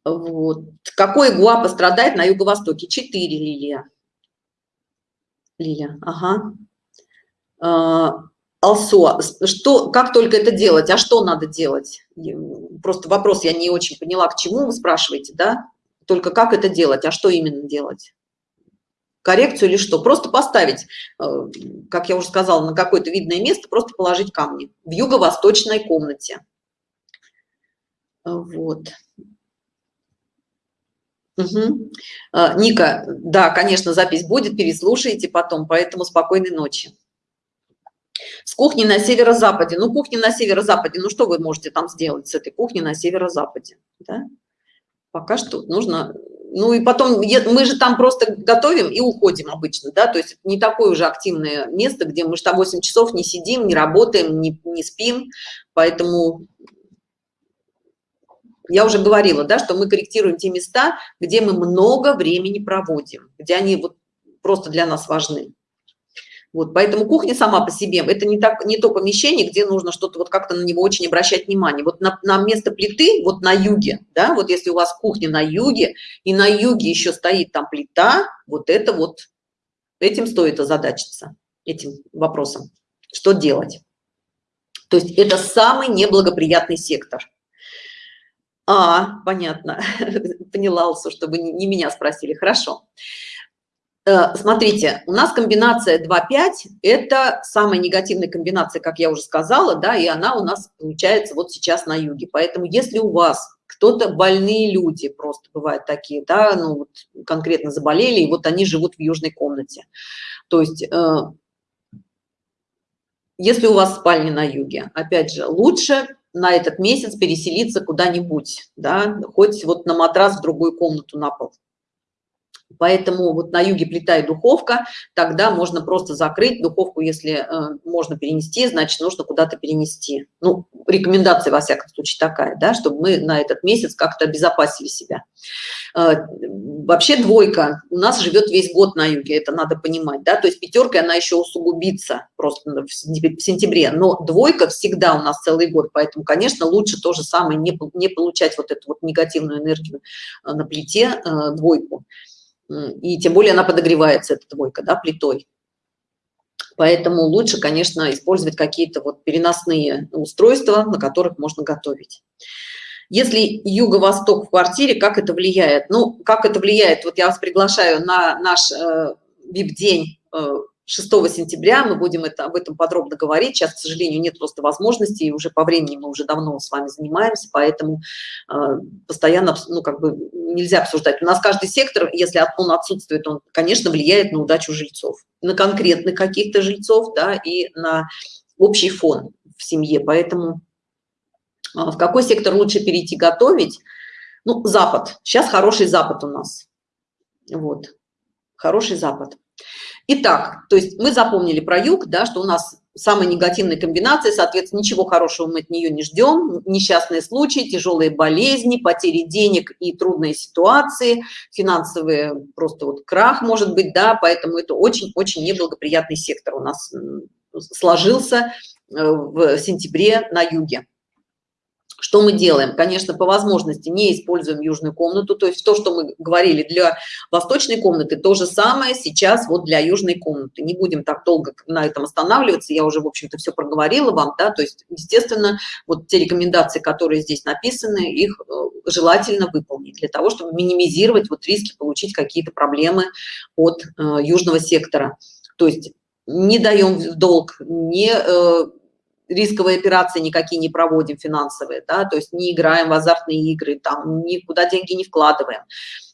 вот. Какой гуа пострадает на юго-востоке? 4 лилия. Лиля, ага. А, Алсо, что, как только это делать, а что надо делать? Просто вопрос я не очень поняла, к чему вы спрашиваете, да? Только как это делать, а что именно делать? Коррекцию или что? Просто поставить, э, как я уже сказала, на какое-то видное место, просто положить камни в юго-восточной комнате. Вот. Угу. Ника, да, конечно, запись будет, переслушайте потом, поэтому спокойной ночи. С кухни на северо-западе. Ну кухни на северо-западе. Ну что вы можете там сделать с этой кухни на северо-западе да? пока что нужно ну и потом мы же там просто готовим и уходим обычно да? То есть не такое уже активное место где мы же там 8 часов не сидим не работаем не, не спим. Поэтому я уже говорила да что мы корректируем те места где мы много времени проводим где они вот просто для нас важны вот, поэтому кухня сама по себе это не так не то помещение, где нужно что-то вот как-то на него очень обращать внимание. Вот на, на место плиты, вот на юге, да, вот если у вас кухня на юге и на юге еще стоит там плита, вот это вот этим стоит озадачиться этим вопросом. Что делать? То есть это самый неблагоприятный сектор. А, понятно, поняла, чтобы не меня спросили. Хорошо. Э, смотрите, у нас комбинация 2-5 – это самая негативная комбинация, как я уже сказала, да, и она у нас получается вот сейчас на юге. Поэтому если у вас кто-то больные люди, просто бывают такие, да, ну вот конкретно заболели, и вот они живут в южной комнате. То есть, э, если у вас спальня на юге, опять же, лучше на этот месяц переселиться куда-нибудь, да, хоть вот на матрас в другую комнату на пол поэтому вот на юге плита и духовка тогда можно просто закрыть духовку если э, можно перенести значит нужно куда-то перенести. Ну рекомендация во всяком случае такая да чтобы мы на этот месяц как-то обезопасили себя. Э, вообще двойка. У нас живет весь год на юге это надо понимать да. То есть пятерка она еще усугубится просто в сентябре. Но двойка всегда у нас целый год поэтому конечно лучше то же самое не, не получать вот эту вот негативную энергию э, на плите э, двойку и тем более она подогревается эта двойка да плитой. Поэтому лучше конечно использовать какие-то вот переносные устройства на которых можно готовить. Если юго-восток в квартире как это влияет? Ну как это влияет? Вот я вас приглашаю на наш э, вип день э, 6 сентября мы будем это об этом подробно говорить. Сейчас к сожалению нет просто возможности и уже по времени мы уже давно с вами занимаемся поэтому э, постоянно ну как бы нельзя обсуждать. У нас каждый сектор если он отсутствует он конечно влияет на удачу жильцов на конкретных каких-то жильцов да и на общий фон в семье. Поэтому э, в какой сектор лучше перейти готовить? Ну запад. Сейчас хороший запад у нас. Вот. Хороший запад Итак, то есть мы запомнили про юг, да, что у нас самая негативная комбинация, соответственно, ничего хорошего мы от нее не ждем. Несчастные случаи, тяжелые болезни, потери денег и трудные ситуации, финансовые, просто вот крах может быть, да, поэтому это очень-очень неблагоприятный сектор у нас сложился э, в сентябре на юге что мы делаем? Конечно по возможности не используем южную комнату то есть то что мы говорили для восточной комнаты то же самое сейчас вот для южной комнаты. Не будем так долго на этом останавливаться я уже в общем-то все проговорила вам да то есть естественно вот те рекомендации которые здесь написаны их э, желательно выполнить для того чтобы минимизировать вот риски получить какие-то проблемы от э, южного сектора. То есть не даем в долг не э, рисковые операции никакие не проводим финансовые да то есть не играем в азартные игры там никуда деньги не вкладываем.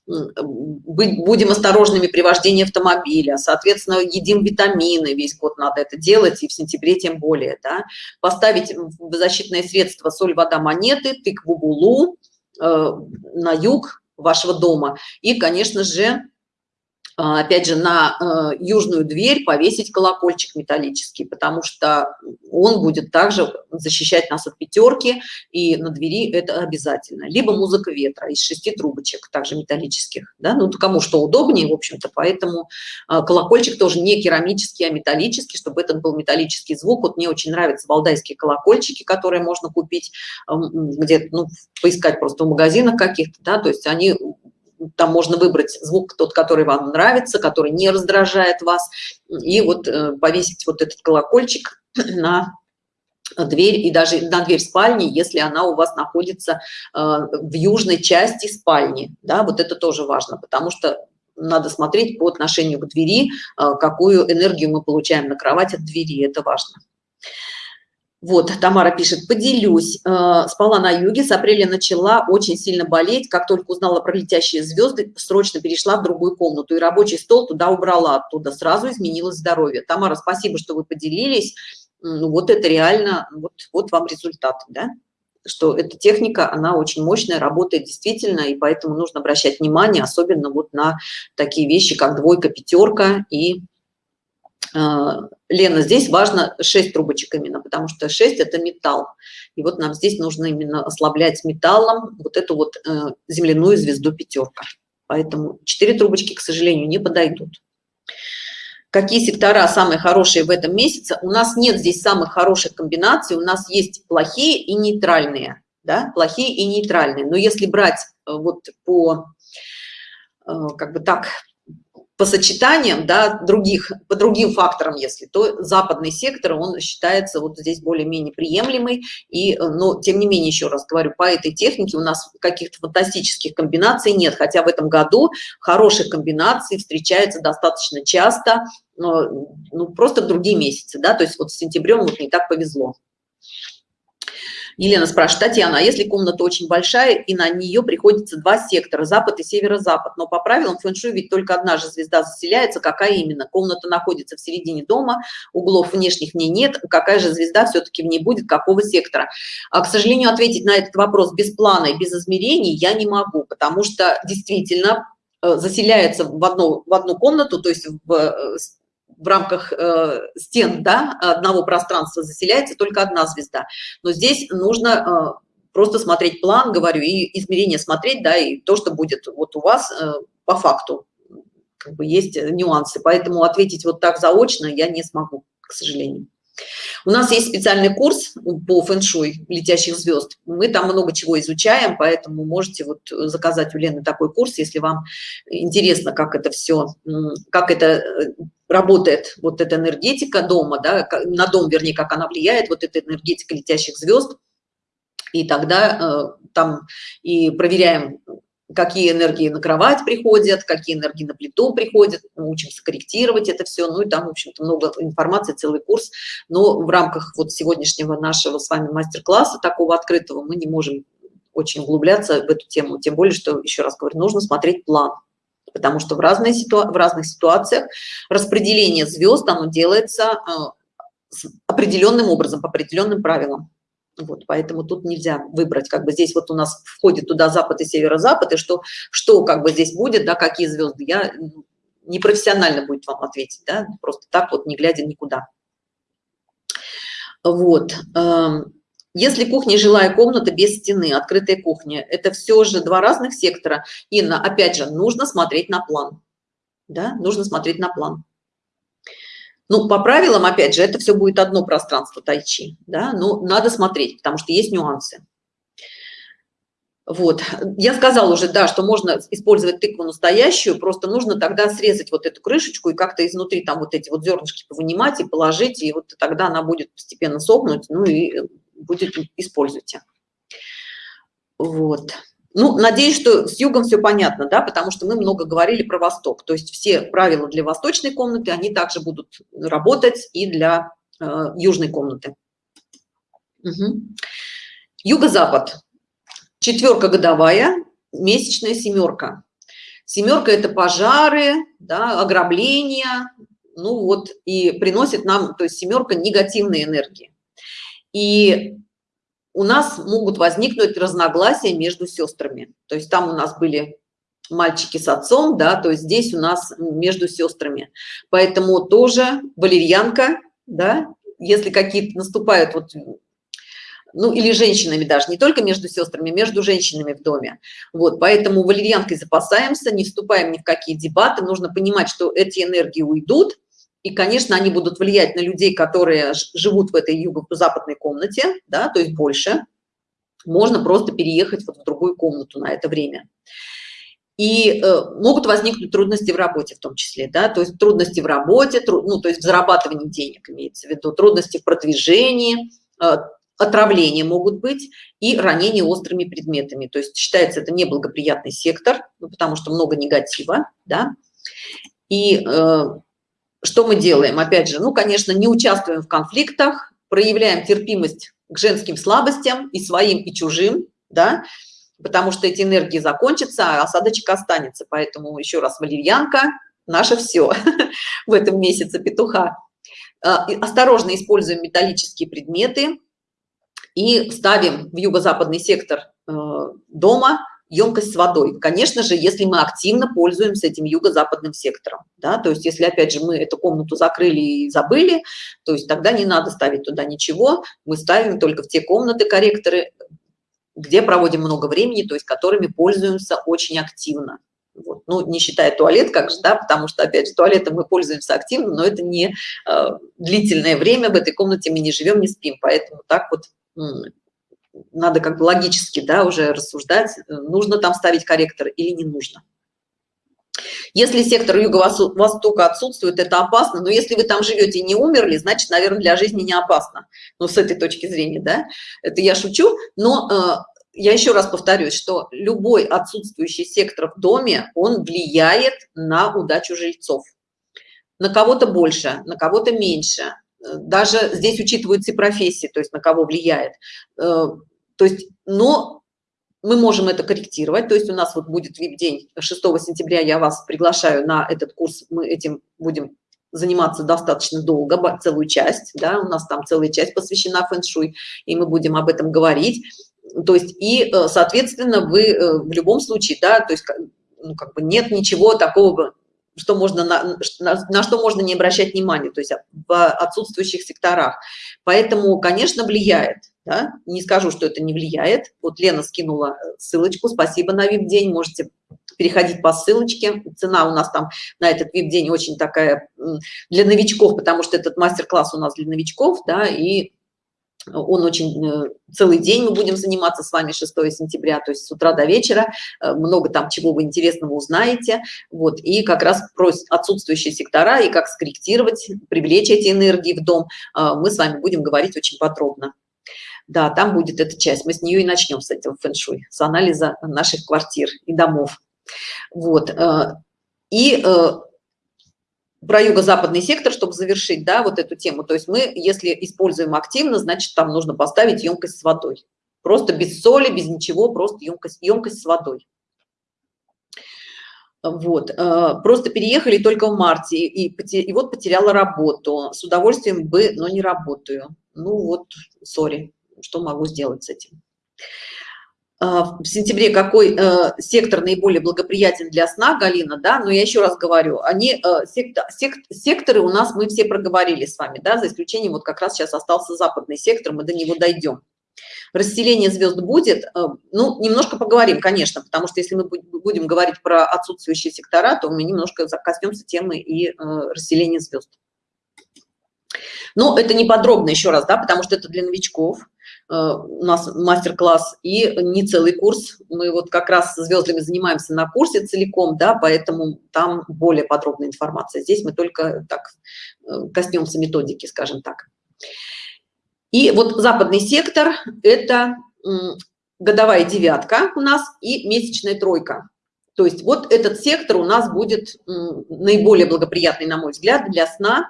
Быть будем осторожными при вождении автомобиля соответственно едим витамины весь год надо это делать и в сентябре тем более да. Поставить в защитное средство соль вода монеты тыкву гулу э, на юг вашего дома. И конечно же опять же на э, южную дверь повесить колокольчик металлический потому что он будет также защищать нас от пятерки и на двери это обязательно либо музыка ветра из шести трубочек также металлических да? ну кому что удобнее в общем-то поэтому а, колокольчик тоже не керамический а металлический чтобы этот был металлический звук вот мне очень нравятся валдайские колокольчики которые можно купить где-то ну поискать просто в магазинах каких-то да то есть они там можно выбрать звук тот, который вам нравится, который не раздражает вас, и вот э, повесить вот этот колокольчик на дверь и даже на дверь спальни, если она у вас находится э, в южной части спальни, да, вот это тоже важно, потому что надо смотреть по отношению к двери, э, какую энергию мы получаем на кровать от двери, это важно. Вот, Тамара пишет, поделюсь, э, спала на юге, с апреля начала очень сильно болеть, как только узнала про летящие звезды, срочно перешла в другую комнату и рабочий стол туда убрала оттуда, сразу изменилось здоровье. Тамара, спасибо, что вы поделились, ну, вот это реально, вот, вот вам результат, да? что эта техника, она очень мощная, работает действительно, и поэтому нужно обращать внимание, особенно вот на такие вещи, как двойка, пятерка и Лена, здесь важно 6 трубочек именно, потому что 6 это металл. И вот нам здесь нужно именно ослаблять металлом вот эту вот э, земляную звезду пятерка. Поэтому 4 трубочки, к сожалению, не подойдут. Какие сектора самые хорошие в этом месяце? У нас нет здесь самых хороших комбинаций, у нас есть плохие и нейтральные. Да? Плохие и нейтральные. Но если брать э, вот по, э, как бы так, по сочетаниям да, других, по другим факторам, если, то западный сектор, он считается вот здесь более-менее приемлемый. И, но, тем не менее, еще раз говорю, по этой технике у нас каких-то фантастических комбинаций нет, хотя в этом году хороших комбинаций встречается достаточно часто, ну, просто в другие месяцы, да, то есть вот с сентябрем вот не так повезло. Елена спрашивает, Татьяна, а если комната очень большая и на нее приходится два сектора, запад и северо-запад, но по правилам фэн-шуй ведь только одна же звезда заселяется, какая именно? Комната находится в середине дома, углов внешних в ней нет, какая же звезда все-таки в ней будет, какого сектора? А, к сожалению, ответить на этот вопрос без плана и без измерений я не могу, потому что действительно э, заселяется в одну, в одну комнату, то есть в э, в рамках э, стен да, одного пространства заселяется только одна звезда. Но здесь нужно э, просто смотреть план, говорю, и измерение смотреть, да, и то, что будет вот у вас э, по факту. Как бы есть нюансы, поэтому ответить вот так заочно я не смогу, к сожалению. У нас есть специальный курс по фэн-шуй летящих звезд. Мы там много чего изучаем, поэтому можете вот заказать у Лены такой курс, если вам интересно, как это все, как это работает, вот эта энергетика дома, да, на дом, вернее, как она влияет, вот эта энергетика летящих звезд. И тогда э, там и проверяем какие энергии на кровать приходят, какие энергии на плиту приходят, мы учимся корректировать это все, ну и там, в общем-то, много информации, целый курс, но в рамках вот сегодняшнего нашего с вами мастер-класса, такого открытого, мы не можем очень углубляться в эту тему, тем более, что, еще раз говорю, нужно смотреть план, потому что в, разные ситуа в разных ситуациях распределение звезд, оно делается э, определенным образом, по определенным правилам. Вот, поэтому тут нельзя выбрать, как бы здесь вот у нас входит туда запад и северо-запад, и что, что как бы здесь будет, да, какие звезды, я непрофессионально будет вам ответить, да, просто так вот, не глядя никуда. Вот. Если кухня жилая комната без стены, открытая кухня, это все же два разных сектора. Инна, опять же, нужно смотреть на план. Да, нужно смотреть на план. Ну, по правилам, опять же, это все будет одно пространство тайчи, да, но надо смотреть, потому что есть нюансы. Вот, я сказала уже, да, что можно использовать тыкву настоящую, просто нужно тогда срезать вот эту крышечку и как-то изнутри там вот эти вот зернышки вынимать и положить, и вот тогда она будет постепенно сохнуть, ну и будет, используйте. Вот. Ну, надеюсь, что с югом все понятно, да, потому что мы много говорили про Восток. То есть все правила для восточной комнаты, они также будут работать и для э, южной комнаты. Угу. Юго-запад. Четверка годовая, месячная семерка. Семерка – это пожары, да, ограбления, ну вот, и приносит нам, то есть семерка негативные энергии. И у нас могут возникнуть разногласия между сестрами. То есть там у нас были мальчики с отцом, да, то есть здесь у нас между сестрами. Поэтому тоже валерьянка, да, если какие-то наступают вот ну или женщинами даже не только между сестрами между женщинами в доме вот поэтому валерьянкой запасаемся не вступаем ни в какие дебаты нужно понимать что эти энергии уйдут и, конечно, они будут влиять на людей, которые живут в этой юго-западной комнате, да, то есть больше. Можно просто переехать вот в другую комнату на это время. и э, могут возникнуть трудности в работе в том числе, да, то есть трудности в работе, труд, ну, то есть в зарабатывании денег имеется в виду, трудности в продвижении, э, отравления могут быть и ранения острыми предметами. То есть считается это неблагоприятный сектор, ну, потому что много негатива, да. И э, что мы делаем? Опять же, ну, конечно, не участвуем в конфликтах, проявляем терпимость к женским слабостям и своим, и чужим, да, потому что эти энергии закончатся, а осадочек останется. Поэтому еще раз, валерьянка – наше все в этом месяце петуха. А, осторожно используем металлические предметы и ставим в юго-западный сектор э, дома емкость с водой. Конечно же, если мы активно пользуемся этим юго-западным сектором, да, то есть если опять же мы эту комнату закрыли и забыли, то есть тогда не надо ставить туда ничего, мы ставим только в те комнаты корректоры, где проводим много времени, то есть которыми пользуемся очень активно. Вот. Ну, не считая туалет, как же, да, потому что, опять же, туалетом мы пользуемся активно, но это не э, длительное время, в этой комнате мы не живем, не спим, поэтому так вот надо как бы логически, да, уже рассуждать, э, нужно там ставить корректор или не нужно. Если сектор юго-востока отсутствует, это опасно, но если вы там живете и не умерли, значит, наверное, для жизни не опасно. Ну, с этой точки зрения, да, это я шучу, но э, я еще раз повторюсь, что любой отсутствующий сектор в доме, он влияет на удачу жильцов. На кого-то больше, на кого-то меньше. Даже здесь учитываются и профессии, то есть на кого влияет. Э, то есть, но мы можем это корректировать, то есть у нас вот будет вип-день 6 сентября, я вас приглашаю на этот курс, мы этим будем заниматься достаточно долго, целую часть, да, у нас там целая часть посвящена фэн-шуй, и мы будем об этом говорить. То есть и, э, соответственно, вы э, в любом случае, да, то есть ну, как бы нет ничего такого, что можно на, на, на что можно не обращать внимания, то есть в отсутствующих секторах. Поэтому, конечно, влияет. Да? Не скажу, что это не влияет. Вот Лена скинула ссылочку. Спасибо на вип-день. Можете переходить по ссылочке. Цена у нас там на этот вип-день очень такая для новичков, потому что этот мастер-класс у нас для новичков, да, и он очень э, целый день мы будем заниматься с вами 6 сентября то есть с утра до вечера. Э, много там чего вы интересного узнаете. Вот и как раз про отсутствующие сектора и как скорректировать привлечь эти энергии в дом. Э, мы с вами будем говорить очень подробно. Да там будет эта часть. Мы с нее и начнем с этого фэн-шуй с анализа наших квартир и домов. Вот и про юго-западный сектор, чтобы завершить, да, вот эту тему. То есть мы, если используем активно, значит, там нужно поставить емкость с водой. Просто без соли, без ничего, просто емкость, емкость с водой. Вот, э, просто переехали только в марте, и, и вот потеряла работу. С удовольствием бы, но не работаю. Ну вот, сори что могу сделать с этим в сентябре какой э, сектор наиболее благоприятен для сна галина да но я еще раз говорю они э, сектор, сект, секторы у нас мы все проговорили с вами да за исключением вот как раз сейчас остался западный сектор мы до него дойдем расселение звезд будет э, ну немножко поговорим конечно потому что если мы будем говорить про отсутствующие сектора то мы немножко коснемся темы и расселения звезд но это не подробно еще раз да потому что это для новичков у нас мастер-класс и не целый курс. Мы вот как раз с звездами занимаемся на курсе целиком да поэтому там более подробная информация. Здесь мы только так э, коснемся методики скажем так. И вот западный сектор это годовая девятка у нас и месячная тройка. То есть вот этот сектор у нас будет наиболее благоприятный на мой взгляд для сна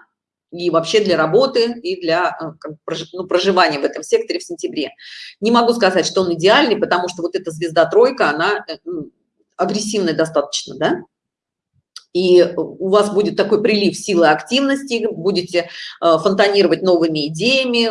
и вообще для работы, и для э, ну, проживания в этом секторе в сентябре. Не могу сказать, что он идеальный, потому что вот эта звезда тройка, она э, ну, агрессивная достаточно, да? И у вас будет такой прилив силы активности, будете э, фонтанировать новыми идеями,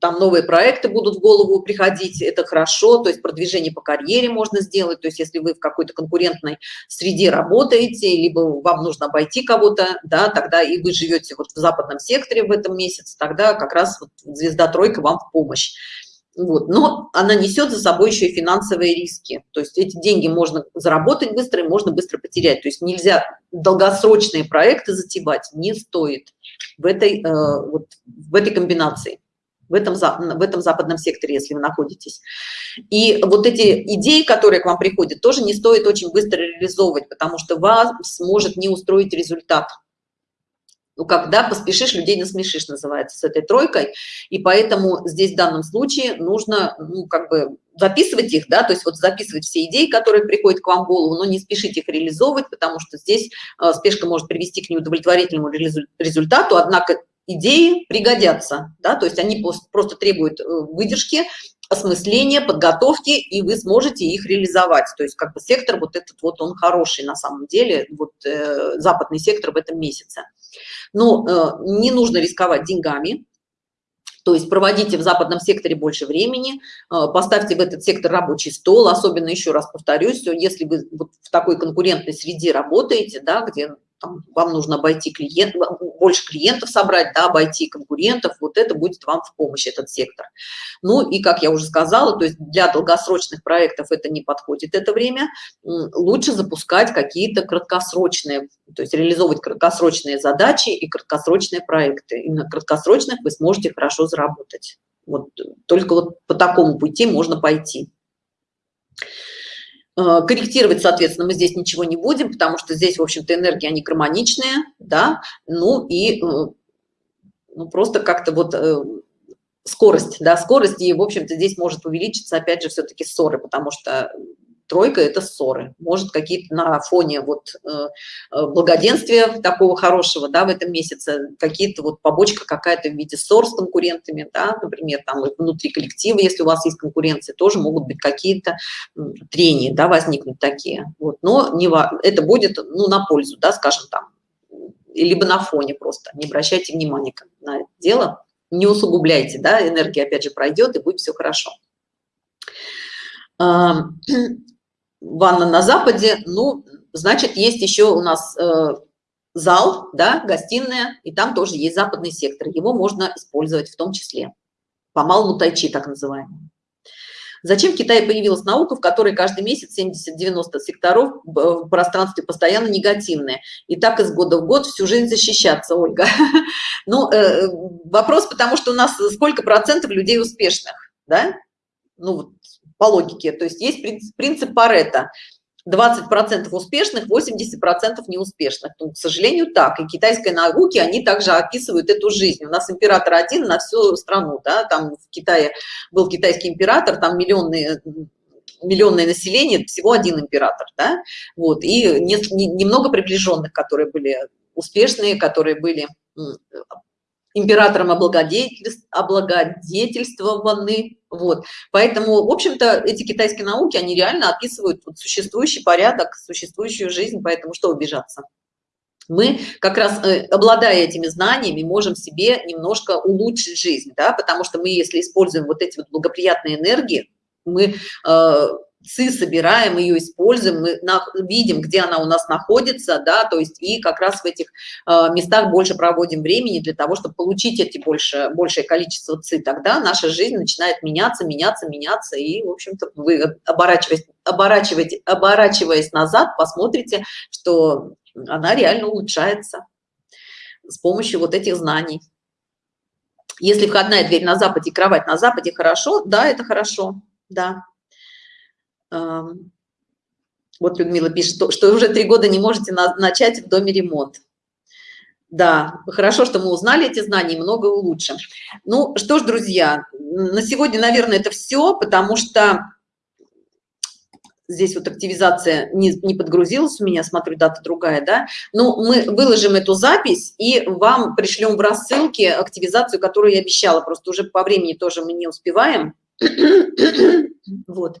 там новые проекты будут в голову приходить, это хорошо, то есть продвижение по карьере можно сделать, то есть если вы в какой-то конкурентной среде работаете, либо вам нужно обойти кого-то, да, тогда и вы живете вот в западном секторе в этом месяце, тогда как раз вот звезда тройка вам в помощь вот. Но она несет за собой еще и финансовые риски. То есть эти деньги можно заработать быстро и можно быстро потерять. То есть нельзя долгосрочные проекты затевать не стоит в этой э, вот в этой комбинации в этом, в этом западном секторе, если вы находитесь. И вот эти идеи, которые к вам приходят, тоже не стоит очень быстро реализовывать, потому что вас может не устроить результат ну, когда поспешишь, людей насмешишь, называется, с этой тройкой. И поэтому здесь в данном случае нужно, ну, как бы записывать их, да, то есть вот записывать все идеи, которые приходят к вам в голову, но не спешить их реализовывать, потому что здесь э, спешка может привести к неудовлетворительному результату, однако идеи пригодятся, да, то есть они просто требуют э, выдержки, осмысления, подготовки, и вы сможете их реализовать. То есть как бы сектор вот этот вот, он хороший на самом деле, вот э, западный сектор в этом месяце. Но э, не нужно рисковать деньгами, то есть проводите в западном секторе больше времени, э, поставьте в этот сектор рабочий стол, особенно еще раз повторюсь, если вы вот в такой конкурентной среде работаете, да, где там, вам нужно обойти клиент, больше клиентов собрать, да, обойти конкурентов, вот это будет вам в помощь, этот сектор. Ну и, как я уже сказала, то есть для долгосрочных проектов это не подходит это время, лучше запускать какие-то краткосрочные, то есть реализовывать краткосрочные задачи и краткосрочные проекты. И на краткосрочных вы сможете хорошо заработать. Вот только вот по такому пути можно пойти. Э, корректировать, соответственно, мы здесь ничего не будем, потому что здесь, в общем-то, энергии, они гармоничные, да, ну и э, ну, просто как-то вот э, скорость, да, скорость, и, в общем-то, здесь может увеличиться, опять же, все-таки ссоры, потому что тройка это ссоры. Может какие-то на фоне вот э, э, благоденствия такого хорошего да в этом месяце какие-то вот побочка какая-то в виде ссор с конкурентами да например там внутри коллектива если у вас есть конкуренция тоже могут быть какие-то трения да возникнуть такие. Вот. Но не это будет ну на пользу да скажем там либо на фоне просто. Не обращайте внимания на это дело. Не усугубляйте да энергия опять же пройдет и будет все хорошо ванна на западе ну значит есть еще у нас э, зал да гостиная и там тоже есть западный сектор его можно использовать в том числе по малому тайчи так называемому Зачем в Китае появилась наука, в которой каждый месяц 70-90 секторов в пространстве постоянно негативные? И так из года в год всю жизнь защищаться, Ольга. Ну, э, вопрос, потому что у нас сколько процентов людей успешных, да? Ну, по логике. То есть есть принцип Паретта. 20% успешных, 80% неуспешных. Ну, к сожалению, так. И китайской науки, они также описывают эту жизнь. У нас император один на всю страну, да, там в Китае был китайский император, там миллионные миллионное население, всего один император, да, вот, и не, не, немного приближенных, которые были успешные, которые были императором облагодетельствованы. Вот. Поэтому, в общем-то, эти китайские науки, они реально описывают существующий порядок, существующую жизнь, поэтому что убежаться? мы как раз э, обладая этими знаниями можем себе немножко улучшить жизнь да потому что мы если используем вот эти вот благоприятные энергии мы э, ЦИ собираем, ее используем, мы видим, где она у нас находится, да, то есть и как раз в этих э, местах больше проводим времени для того, чтобы получить эти больше, большее количество ЦИ, тогда наша жизнь начинает меняться, меняться, меняться, и, в общем-то, вы оборачиваясь, оборачиваете, оборачиваясь назад, посмотрите, что она реально улучшается с помощью вот этих знаний. Если входная дверь на западе, кровать на западе, хорошо, да, это хорошо, да. Вот Людмила пишет, что, уже три года не можете на, начать в доме ремонт. Да, хорошо, что мы узнали эти знания и много улучшим. Ну что ж, друзья, на сегодня, наверное, это все, потому что здесь вот активизация не, не подгрузилась у меня, смотрю, дата другая, да. Но ну, мы выложим эту запись и вам пришлем в рассылке активизацию, которую я обещала. Просто уже по времени тоже мы не успеваем. вот.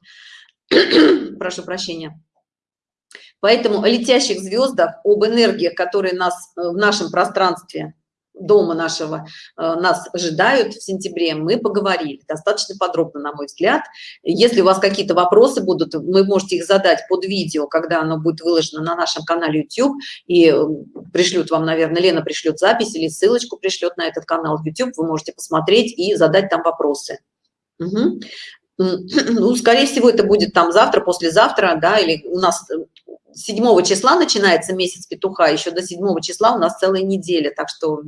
прошу прощения. Поэтому о летящих звездах, об энергиях, которые нас э, в нашем пространстве дома нашего э, нас ожидают в сентябре, мы поговорили достаточно подробно, на мой взгляд. Если у вас какие-то вопросы будут, вы можете их задать под видео, когда оно будет выложено на нашем канале YouTube, и э, пришлют вам, наверное, Лена пришлет запись или ссылочку пришлет на этот канал YouTube, вы можете посмотреть и задать там вопросы. Угу ну, скорее всего, это будет там завтра, послезавтра, да, или у нас 7 э, числа начинается месяц петуха, еще до 7 числа у нас целая неделя, так что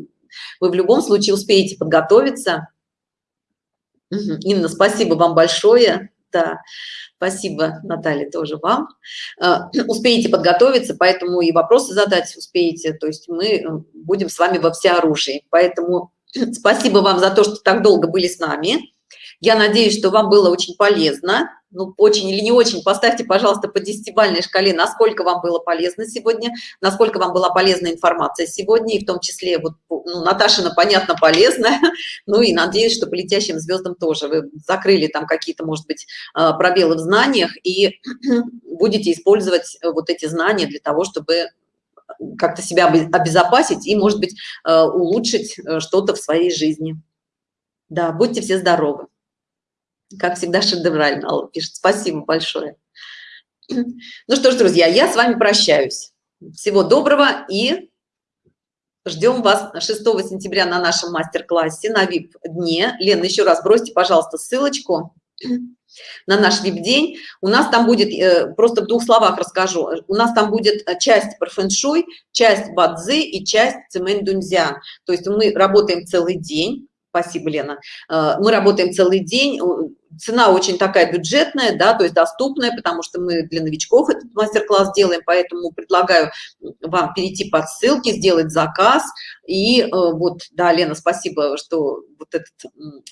вы в любом случае успеете подготовиться. Инна, спасибо вам большое. Да, спасибо, Наталья, тоже вам. А, успеете подготовиться, поэтому и вопросы задать успеете. То есть мы э, будем с вами во всеоружии. Поэтому спасибо вам за то, что так долго были с нами. Я надеюсь, что вам было очень полезно. Ну, очень или не очень, поставьте, пожалуйста, по десятибальной шкале, насколько вам было полезно сегодня, насколько вам была полезна информация сегодня, и в том числе, вот, ну, Наташина, понятно, полезная, ну и надеюсь, что по летящим звездам тоже вы закрыли там какие-то, может быть, а, пробелы в знаниях и будете использовать э, вот эти знания для того, чтобы как-то себя обезопасить и, может быть, э, улучшить э, что-то в своей жизни. Да, будьте все здоровы. Как всегда, шедеврально, Алла пишет. Спасибо большое. Ну что ж, друзья, я с вами прощаюсь. Всего доброго и ждем вас 6 сентября на нашем мастер-классе на VIP-дне. Лена, еще раз бросьте, пожалуйста, ссылочку на наш VIP-день. У нас там будет, э, просто в двух словах расскажу, у нас там будет э, часть про фэн-шуй, часть бадзы и часть цемэнь дунзя. То есть мы работаем целый день Спасибо, Лена. Э, мы работаем целый день, цена очень такая бюджетная, да, то есть доступная, потому что мы для новичков этот мастер-класс делаем, поэтому предлагаю вам перейти по ссылке, сделать заказ. И э, вот, да, Лена, спасибо, что вот этот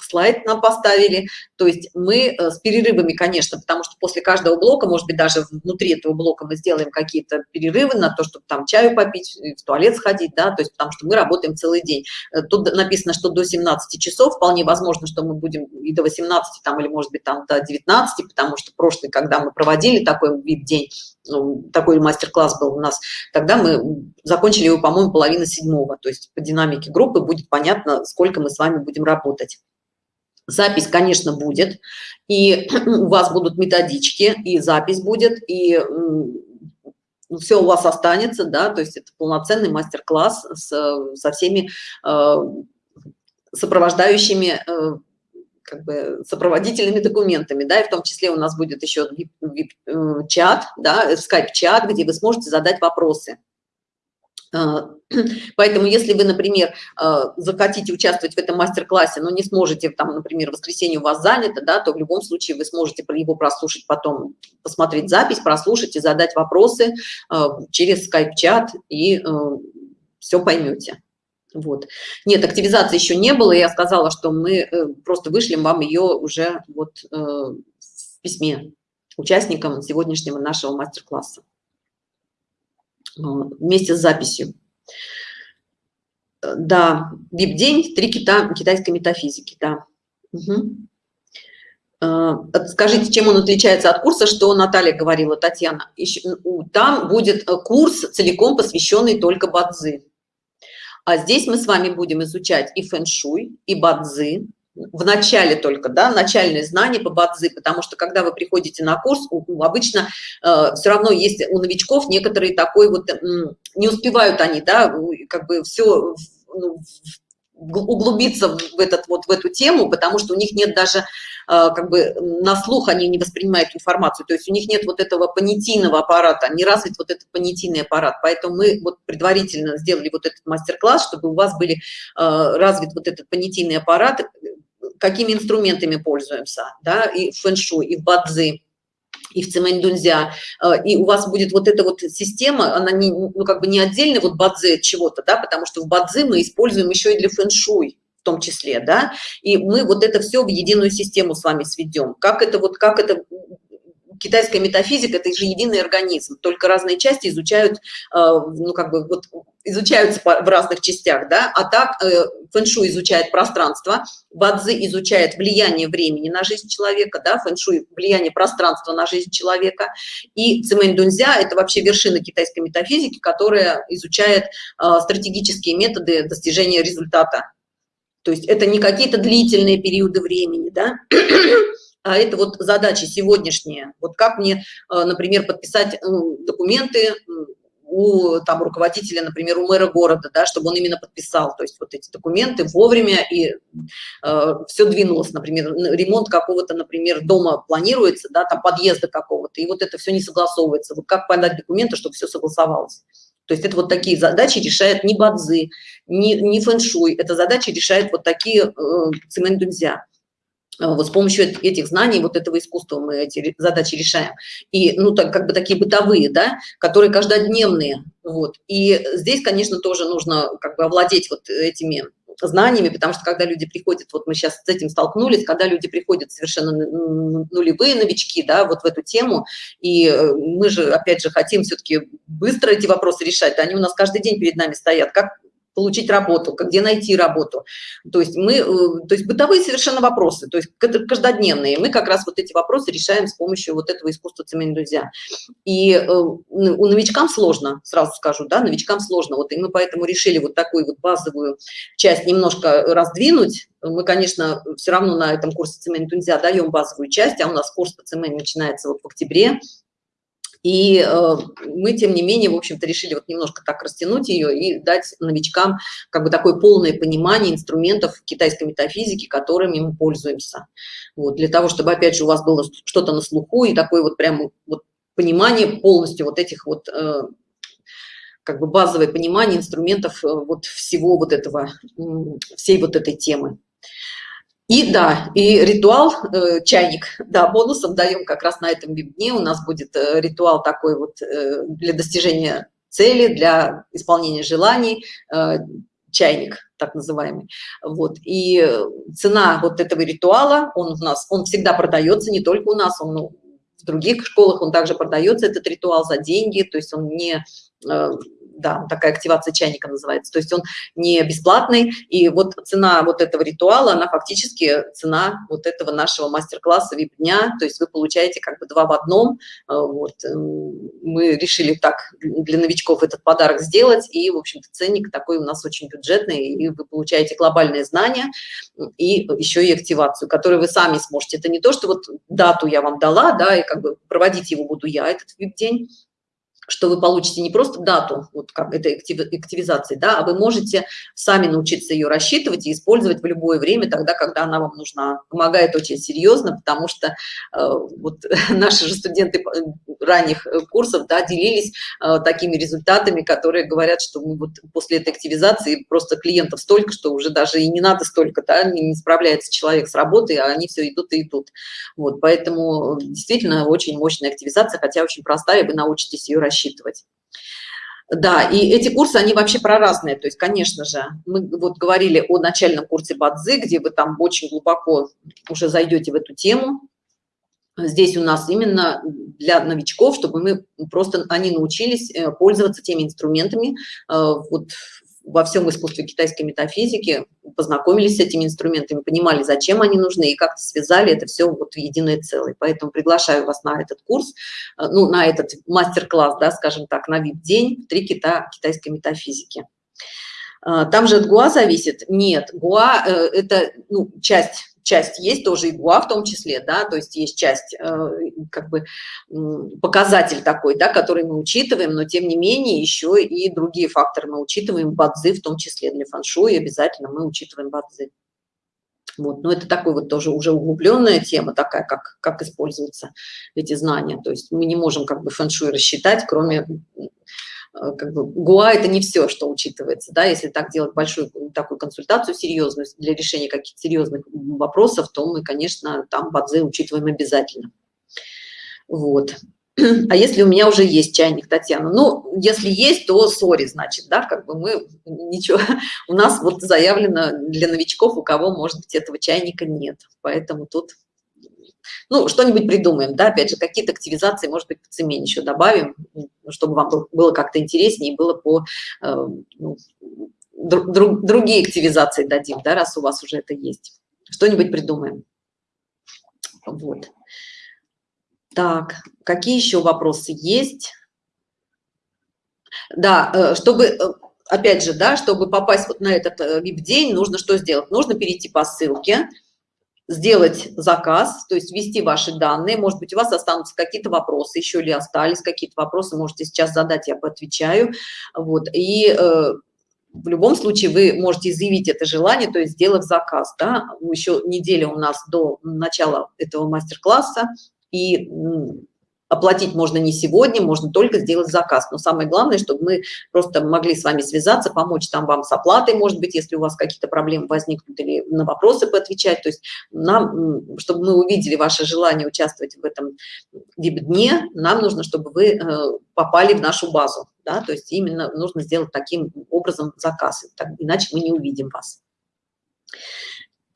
слайд нам поставили. То есть мы э, с перерывами, конечно, потому что после каждого блока, может быть, даже внутри этого блока мы сделаем какие-то перерывы на то, чтобы там чаю попить, в туалет сходить, да, то есть потому что мы работаем целый день. Э, тут написано, что до 17 часов, вполне возможно, что мы будем и до 18 там или может быть, там до 19, потому что прошлый, когда мы проводили такой вид день, такой мастер-класс был у нас, тогда мы закончили его, по-моему, половина седьмого, то есть по динамике группы будет понятно, сколько мы с вами будем работать. Запись, конечно, будет, и у вас будут методички, и запись будет, и все у вас останется, да, то есть это полноценный мастер-класс со всеми э, сопровождающими э, как бы сопроводительными документами, да, и в том числе у нас будет еще чат, да, скайп-чат, где вы сможете задать вопросы. А, поэтому, если вы, например, а, захотите участвовать в этом мастер-классе, но не сможете, там, например, в воскресенье у вас занято, да, то в любом случае вы сможете его прослушать потом, посмотреть запись, прослушать и задать вопросы а, через скайп-чат, и все поймете. Вот. Нет, активизации еще не было. Я сказала, что мы э, просто вышлем вам ее уже вот э, в письме участникам сегодняшнего нашего мастер-класса э, вместе с записью. Да, VIP-день, три кита китайской метафизики, да. Угу. Скажите, чем он отличается от курса, что Наталья говорила, Татьяна? Там будет курс, целиком посвященный только бадзи. А здесь мы с вами будем изучать и фэн-шуй, и бадзи, в начале только, да, начальные знания по бадзи, потому что когда вы приходите на курс, у, обычно э, все равно есть у новичков некоторые такой вот, э, не успевают они, да, как бы все ну, углубиться в этот вот в эту тему, потому что у них нет даже как бы на слух они не воспринимают информацию, то есть у них нет вот этого понятийного аппарата, не развит вот этот понятийный аппарат, поэтому мы вот предварительно сделали вот этот мастер-класс, чтобы у вас были а, развит вот этот понятийный аппарат, какими инструментами пользуемся, да, и в фэншуй, и в бадзи, и в цемэнь-дунзя, а, и у вас будет вот эта вот система, она не, ну, как бы не отдельно вот бадзи чего-то, да, потому что в бадзи мы используем еще и для фэншуй, в том числе, да, и мы вот это все в единую систему с вами сведем. Как это вот, как это китайская метафизика это же единый организм только разные части изучают э, ну как бы вот изучаются в разных частях да а так э, фэншу изучает пространство бадзи изучает влияние времени на жизнь человека да фэншуй влияние пространства на жизнь человека и цимэнь дунзя это вообще вершина китайской метафизики которая изучает э, стратегические методы достижения результата то есть это не какие-то длительные периоды времени, да, а это вот задачи сегодняшние. Вот как мне, э, например, подписать документы у там руководителя, например, у мэра города, да, чтобы он именно подписал, то есть вот эти документы вовремя и э, все двинулось, например, ремонт какого-то, например, дома планируется, да, там подъезда какого-то, и вот это все не согласовывается. Вот как подать документы, чтобы все согласовалось? То есть это вот такие задачи решает не бадзи, не, не фэншуй, это задачи решает вот такие э, цемент-дунзя. вот с помощью этих знаний, вот этого искусства мы эти задачи решаем. И, ну, так, как бы такие бытовые, да, которые каждодневные, вот. И здесь, конечно, тоже нужно как бы овладеть вот этими знаниями, потому что когда люди приходят, вот мы сейчас с этим столкнулись, когда люди приходят совершенно нулевые новички, да, вот в эту тему, и э, мы же, опять же, хотим все-таки быстро эти вопросы решать, они у нас каждый день перед нами стоят, как получить работу, где найти работу. То есть мы, э, то есть бытовые совершенно вопросы, то есть каждодневные. Мы как раз вот эти вопросы решаем с помощью вот этого искусства цемент друзья. И э, у новичкам сложно, сразу скажу, да, новичкам сложно. Вот и мы поэтому решили вот такую вот базовую часть немножко раздвинуть. Мы, конечно, все равно на этом курсе цемент нельзя даем базовую часть, а у нас курс по цемент начинается вот в октябре. И э, мы, тем не менее, в общем-то, решили вот немножко так растянуть ее и дать новичкам как бы такое полное понимание инструментов китайской метафизики, которыми мы пользуемся. Вот, для того, чтобы, опять же, у вас было что-то на слуху и такое вот прям вот понимание полностью вот этих вот э, как бы базовое понимание инструментов э, вот всего вот этого, всей вот этой темы. И да, и ритуал, э, чайник, да, бонусом даем как раз на этом дне. У нас будет э, ритуал такой вот э, для достижения цели, для исполнения желаний, э, чайник так называемый. Вот. И цена вот этого ритуала, он у нас, он всегда продается, не только у нас, он ну, в других школах, он также продается, этот ритуал за деньги, то есть он не э, да, такая активация чайника называется, то есть он не бесплатный, и вот цена вот этого ритуала, она фактически цена вот этого нашего мастер-класса вип-дня, то есть вы получаете как бы два в одном, э, вот, эм, мы решили так для новичков этот подарок сделать, и, в общем-то, ценник такой у нас очень бюджетный, и вы получаете глобальные знания и еще и активацию, которую вы сами сможете, это не то, что вот дату я вам дала, да, и как бы проводить его буду я, этот вип-день, что вы получите не просто дату вот как этой активизации, да, а вы можете сами научиться ее рассчитывать и использовать в любое время, тогда, когда она вам нужна. Помогает очень серьезно, потому что э, вот наши же студенты э, ранних э, курсов да, делились э, такими результатами, которые говорят, что мы вот после этой активизации просто клиентов столько, что уже даже и не надо столько, да, не, не справляется человек с работой, а они все идут и идут. Вот, поэтому действительно очень мощная активизация, хотя очень простая, вы научитесь ее рассчитывать рассчитывать. Да, и эти курсы, они вообще про разные. То есть, конечно же, мы вот говорили о начальном курсе Бадзи, где вы там очень глубоко уже зайдете в эту тему. Здесь у нас именно для новичков, чтобы мы просто, они научились э, пользоваться теми инструментами э, вот во всем искусстве китайской метафизики, познакомились с этими инструментами, понимали, зачем они нужны, и как-то связали это все вот в единое целое. Поэтому приглашаю вас на этот курс, э, ну, на этот мастер-класс, да, скажем так, на вип-день «Три кита китайской метафизики». Э, там же от ГУА зависит? Нет, ГУА э, – это ну, часть часть есть тоже игуа в том числе, да, то есть есть часть, э, как бы показатель такой, да, который мы учитываем, но тем не менее еще и другие факторы мы учитываем, бадзы в том числе для фэншуй обязательно мы учитываем бадзы. Вот, но это такой вот тоже уже углубленная тема такая, как, как используются эти знания. То есть мы не можем как бы фэншуй рассчитать, кроме как бы ГУА это не все, что учитывается, да, если так делать большую такую консультацию серьезную для решения каких-то серьезных вопросов, то мы, конечно, там бадзе учитываем обязательно. Вот. А если у меня уже есть чайник, Татьяна? Ну, если есть, то сори, значит, да, как бы мы ничего, у нас вот заявлено для новичков, у кого, может быть, этого чайника нет, поэтому тут ну, что-нибудь придумаем, да, опять же, какие-то активизации, может быть, по цене еще добавим, чтобы вам было как-то интереснее было по, э, ну, друг, другие активизации дадим, да, раз у вас уже это есть. Что-нибудь придумаем. Вот. Так, какие еще вопросы есть? Да, э, чтобы, э, опять же, да, чтобы попасть вот на этот вип-день, нужно что сделать? Нужно перейти по ссылке, сделать заказ, то есть ввести ваши данные. Может быть, у вас останутся какие-то вопросы, еще ли остались какие-то вопросы, можете сейчас задать, я поотвечаю. Вот. И э, в любом случае вы можете заявить это желание, то есть сделав заказ. Да? Еще неделя у нас до начала этого мастер-класса, и оплатить можно не сегодня, можно только сделать заказ. Но самое главное, чтобы мы просто могли с вами связаться, помочь там вам с оплатой, может быть, если у вас какие-то проблемы возникнут, или на вопросы поотвечать. То есть нам, чтобы мы увидели ваше желание участвовать в этом веб-дне, нам нужно, чтобы вы э, попали в нашу базу. Да? То есть именно нужно сделать таким образом заказ, иначе мы не увидим вас.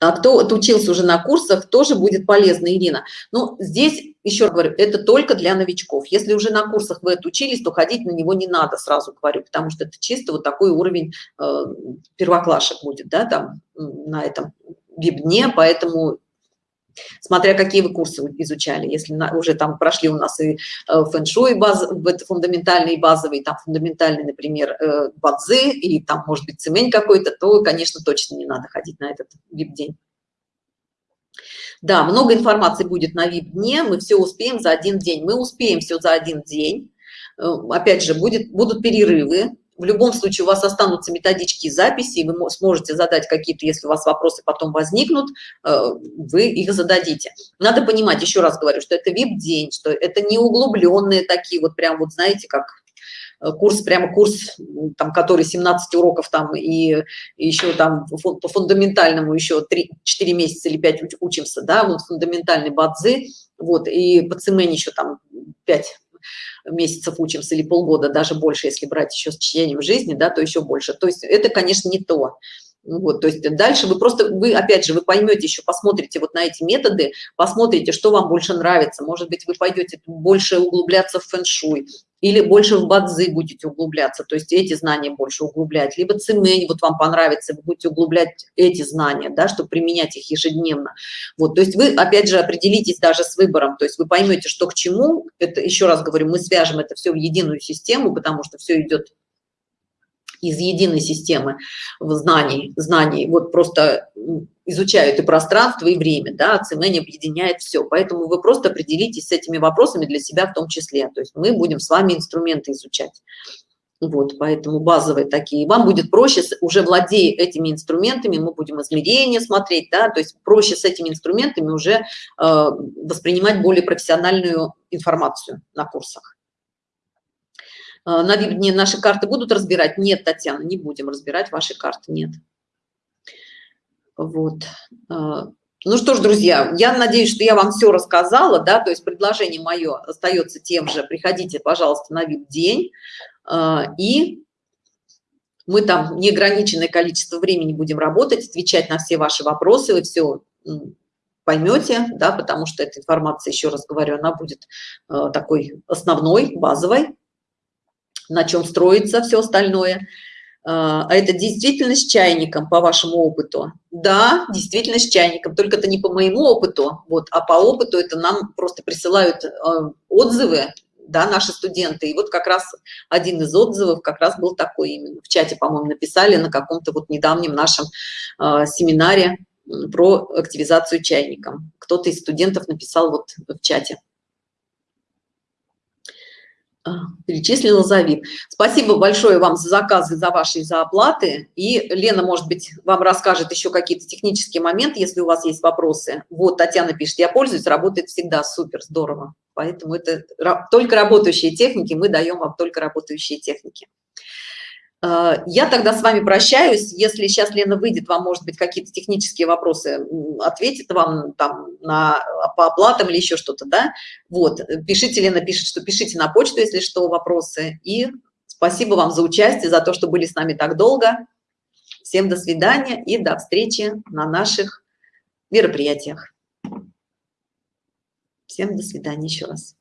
А кто отучился уже на курсах, тоже будет полезно, Ирина. Но здесь, еще раз говорю, это только для новичков. Если уже на курсах вы отучились, то ходить на него не надо, сразу говорю, потому что это чисто вот такой уровень э, первоклашек будет, да, там на этом веб-дне, поэтому смотря какие вы курсы изучали если на, уже там прошли у нас и э, фэн-шуй баз фундаментальный и базовый там фундаментальный например э, бадзы и там может быть цемень какой-то то конечно точно не надо ходить на этот вип день да много информации будет на вип дне мы все успеем за один день. Мы успеем все за один день. Э, опять же будет будут перерывы. В любом случае у вас останутся методички и записи, и вы сможете задать какие-то, если у вас вопросы потом возникнут, э, вы их зададите. Надо понимать, еще раз говорю, что это вип-день, что это не углубленные такие вот прям вот знаете, как курс, прямо курс, там, который 17 уроков там и, еще там по фундаментальному еще 3, 4 месяца или 5 учимся, да, вот фундаментальный бадзы, вот, и по цемени еще там 5 месяцев учимся или полгода, даже больше, если брать еще с чтением жизни, да, то еще больше. То есть это, конечно, не то. Вот, то есть дальше вы просто, вы опять же, вы поймете еще, посмотрите вот на эти методы, посмотрите, что вам больше нравится. Может быть, вы пойдете больше углубляться в фэн-шуй, или больше в бадзы будете углубляться, то есть эти знания больше углублять, либо цемень, вот вам понравится, вы будете углублять эти знания, да, чтобы применять их ежедневно. Вот, то есть вы, опять же, определитесь даже с выбором, то есть вы поймете, что к чему, это, еще раз говорю, мы свяжем это все в единую систему, потому что все идет из единой системы знаний, знаний, вот просто изучают и пространство, и время, да, ЦМН объединяет все, поэтому вы просто определитесь с этими вопросами для себя в том числе, то есть мы будем с вами инструменты изучать. Вот, поэтому базовые такие. Вам будет проще, уже владея этими инструментами, мы будем измерения смотреть, да, то есть проще с этими инструментами уже э, воспринимать более профессиональную информацию на курсах. Э, на вип-дне наши карты будут разбирать? Нет, Татьяна, не будем разбирать ваши карты, нет. Вот. Э, ну что ж, друзья, я надеюсь, что я вам все рассказала, да, то есть предложение мое остается тем же. Приходите, пожалуйста, на вип-день, э, и мы там неограниченное количество времени будем работать, отвечать на все ваши вопросы, вы все поймете, да, потому что эта информация, еще раз говорю, она будет такой основной, базовой, на чем строится все остальное. А, а это действительно с чайником, по вашему опыту? Да, действительно с чайником, только это не по моему опыту, вот, а по опыту это нам просто присылают а, отзывы, да, наши студенты. И вот как раз один из отзывов как раз был такой именно. В чате, по-моему, написали на каком-то вот недавнем нашем э, семинаре про активизацию чайником. Кто-то из студентов написал вот в чате. Перечислила за вид. Спасибо большое вам за заказы, за ваши за оплаты. И Лена, может быть, вам расскажет еще какие-то технические моменты, если у вас есть вопросы. Вот Татьяна пишет, я пользуюсь, работает всегда, супер, здорово. Поэтому это только работающие техники, мы даем вам только работающие техники. Э, я тогда с вами прощаюсь. Если сейчас Лена выйдет, вам, может быть, какие-то технические вопросы ответит вам там на, по оплатам или еще что-то, да? Вот, пишите, Лена пишет, что пишите на почту, если что, вопросы. И спасибо вам за участие, за то, что были с нами так долго. Всем до свидания и до встречи на наших мероприятиях. Всем до свидания еще раз.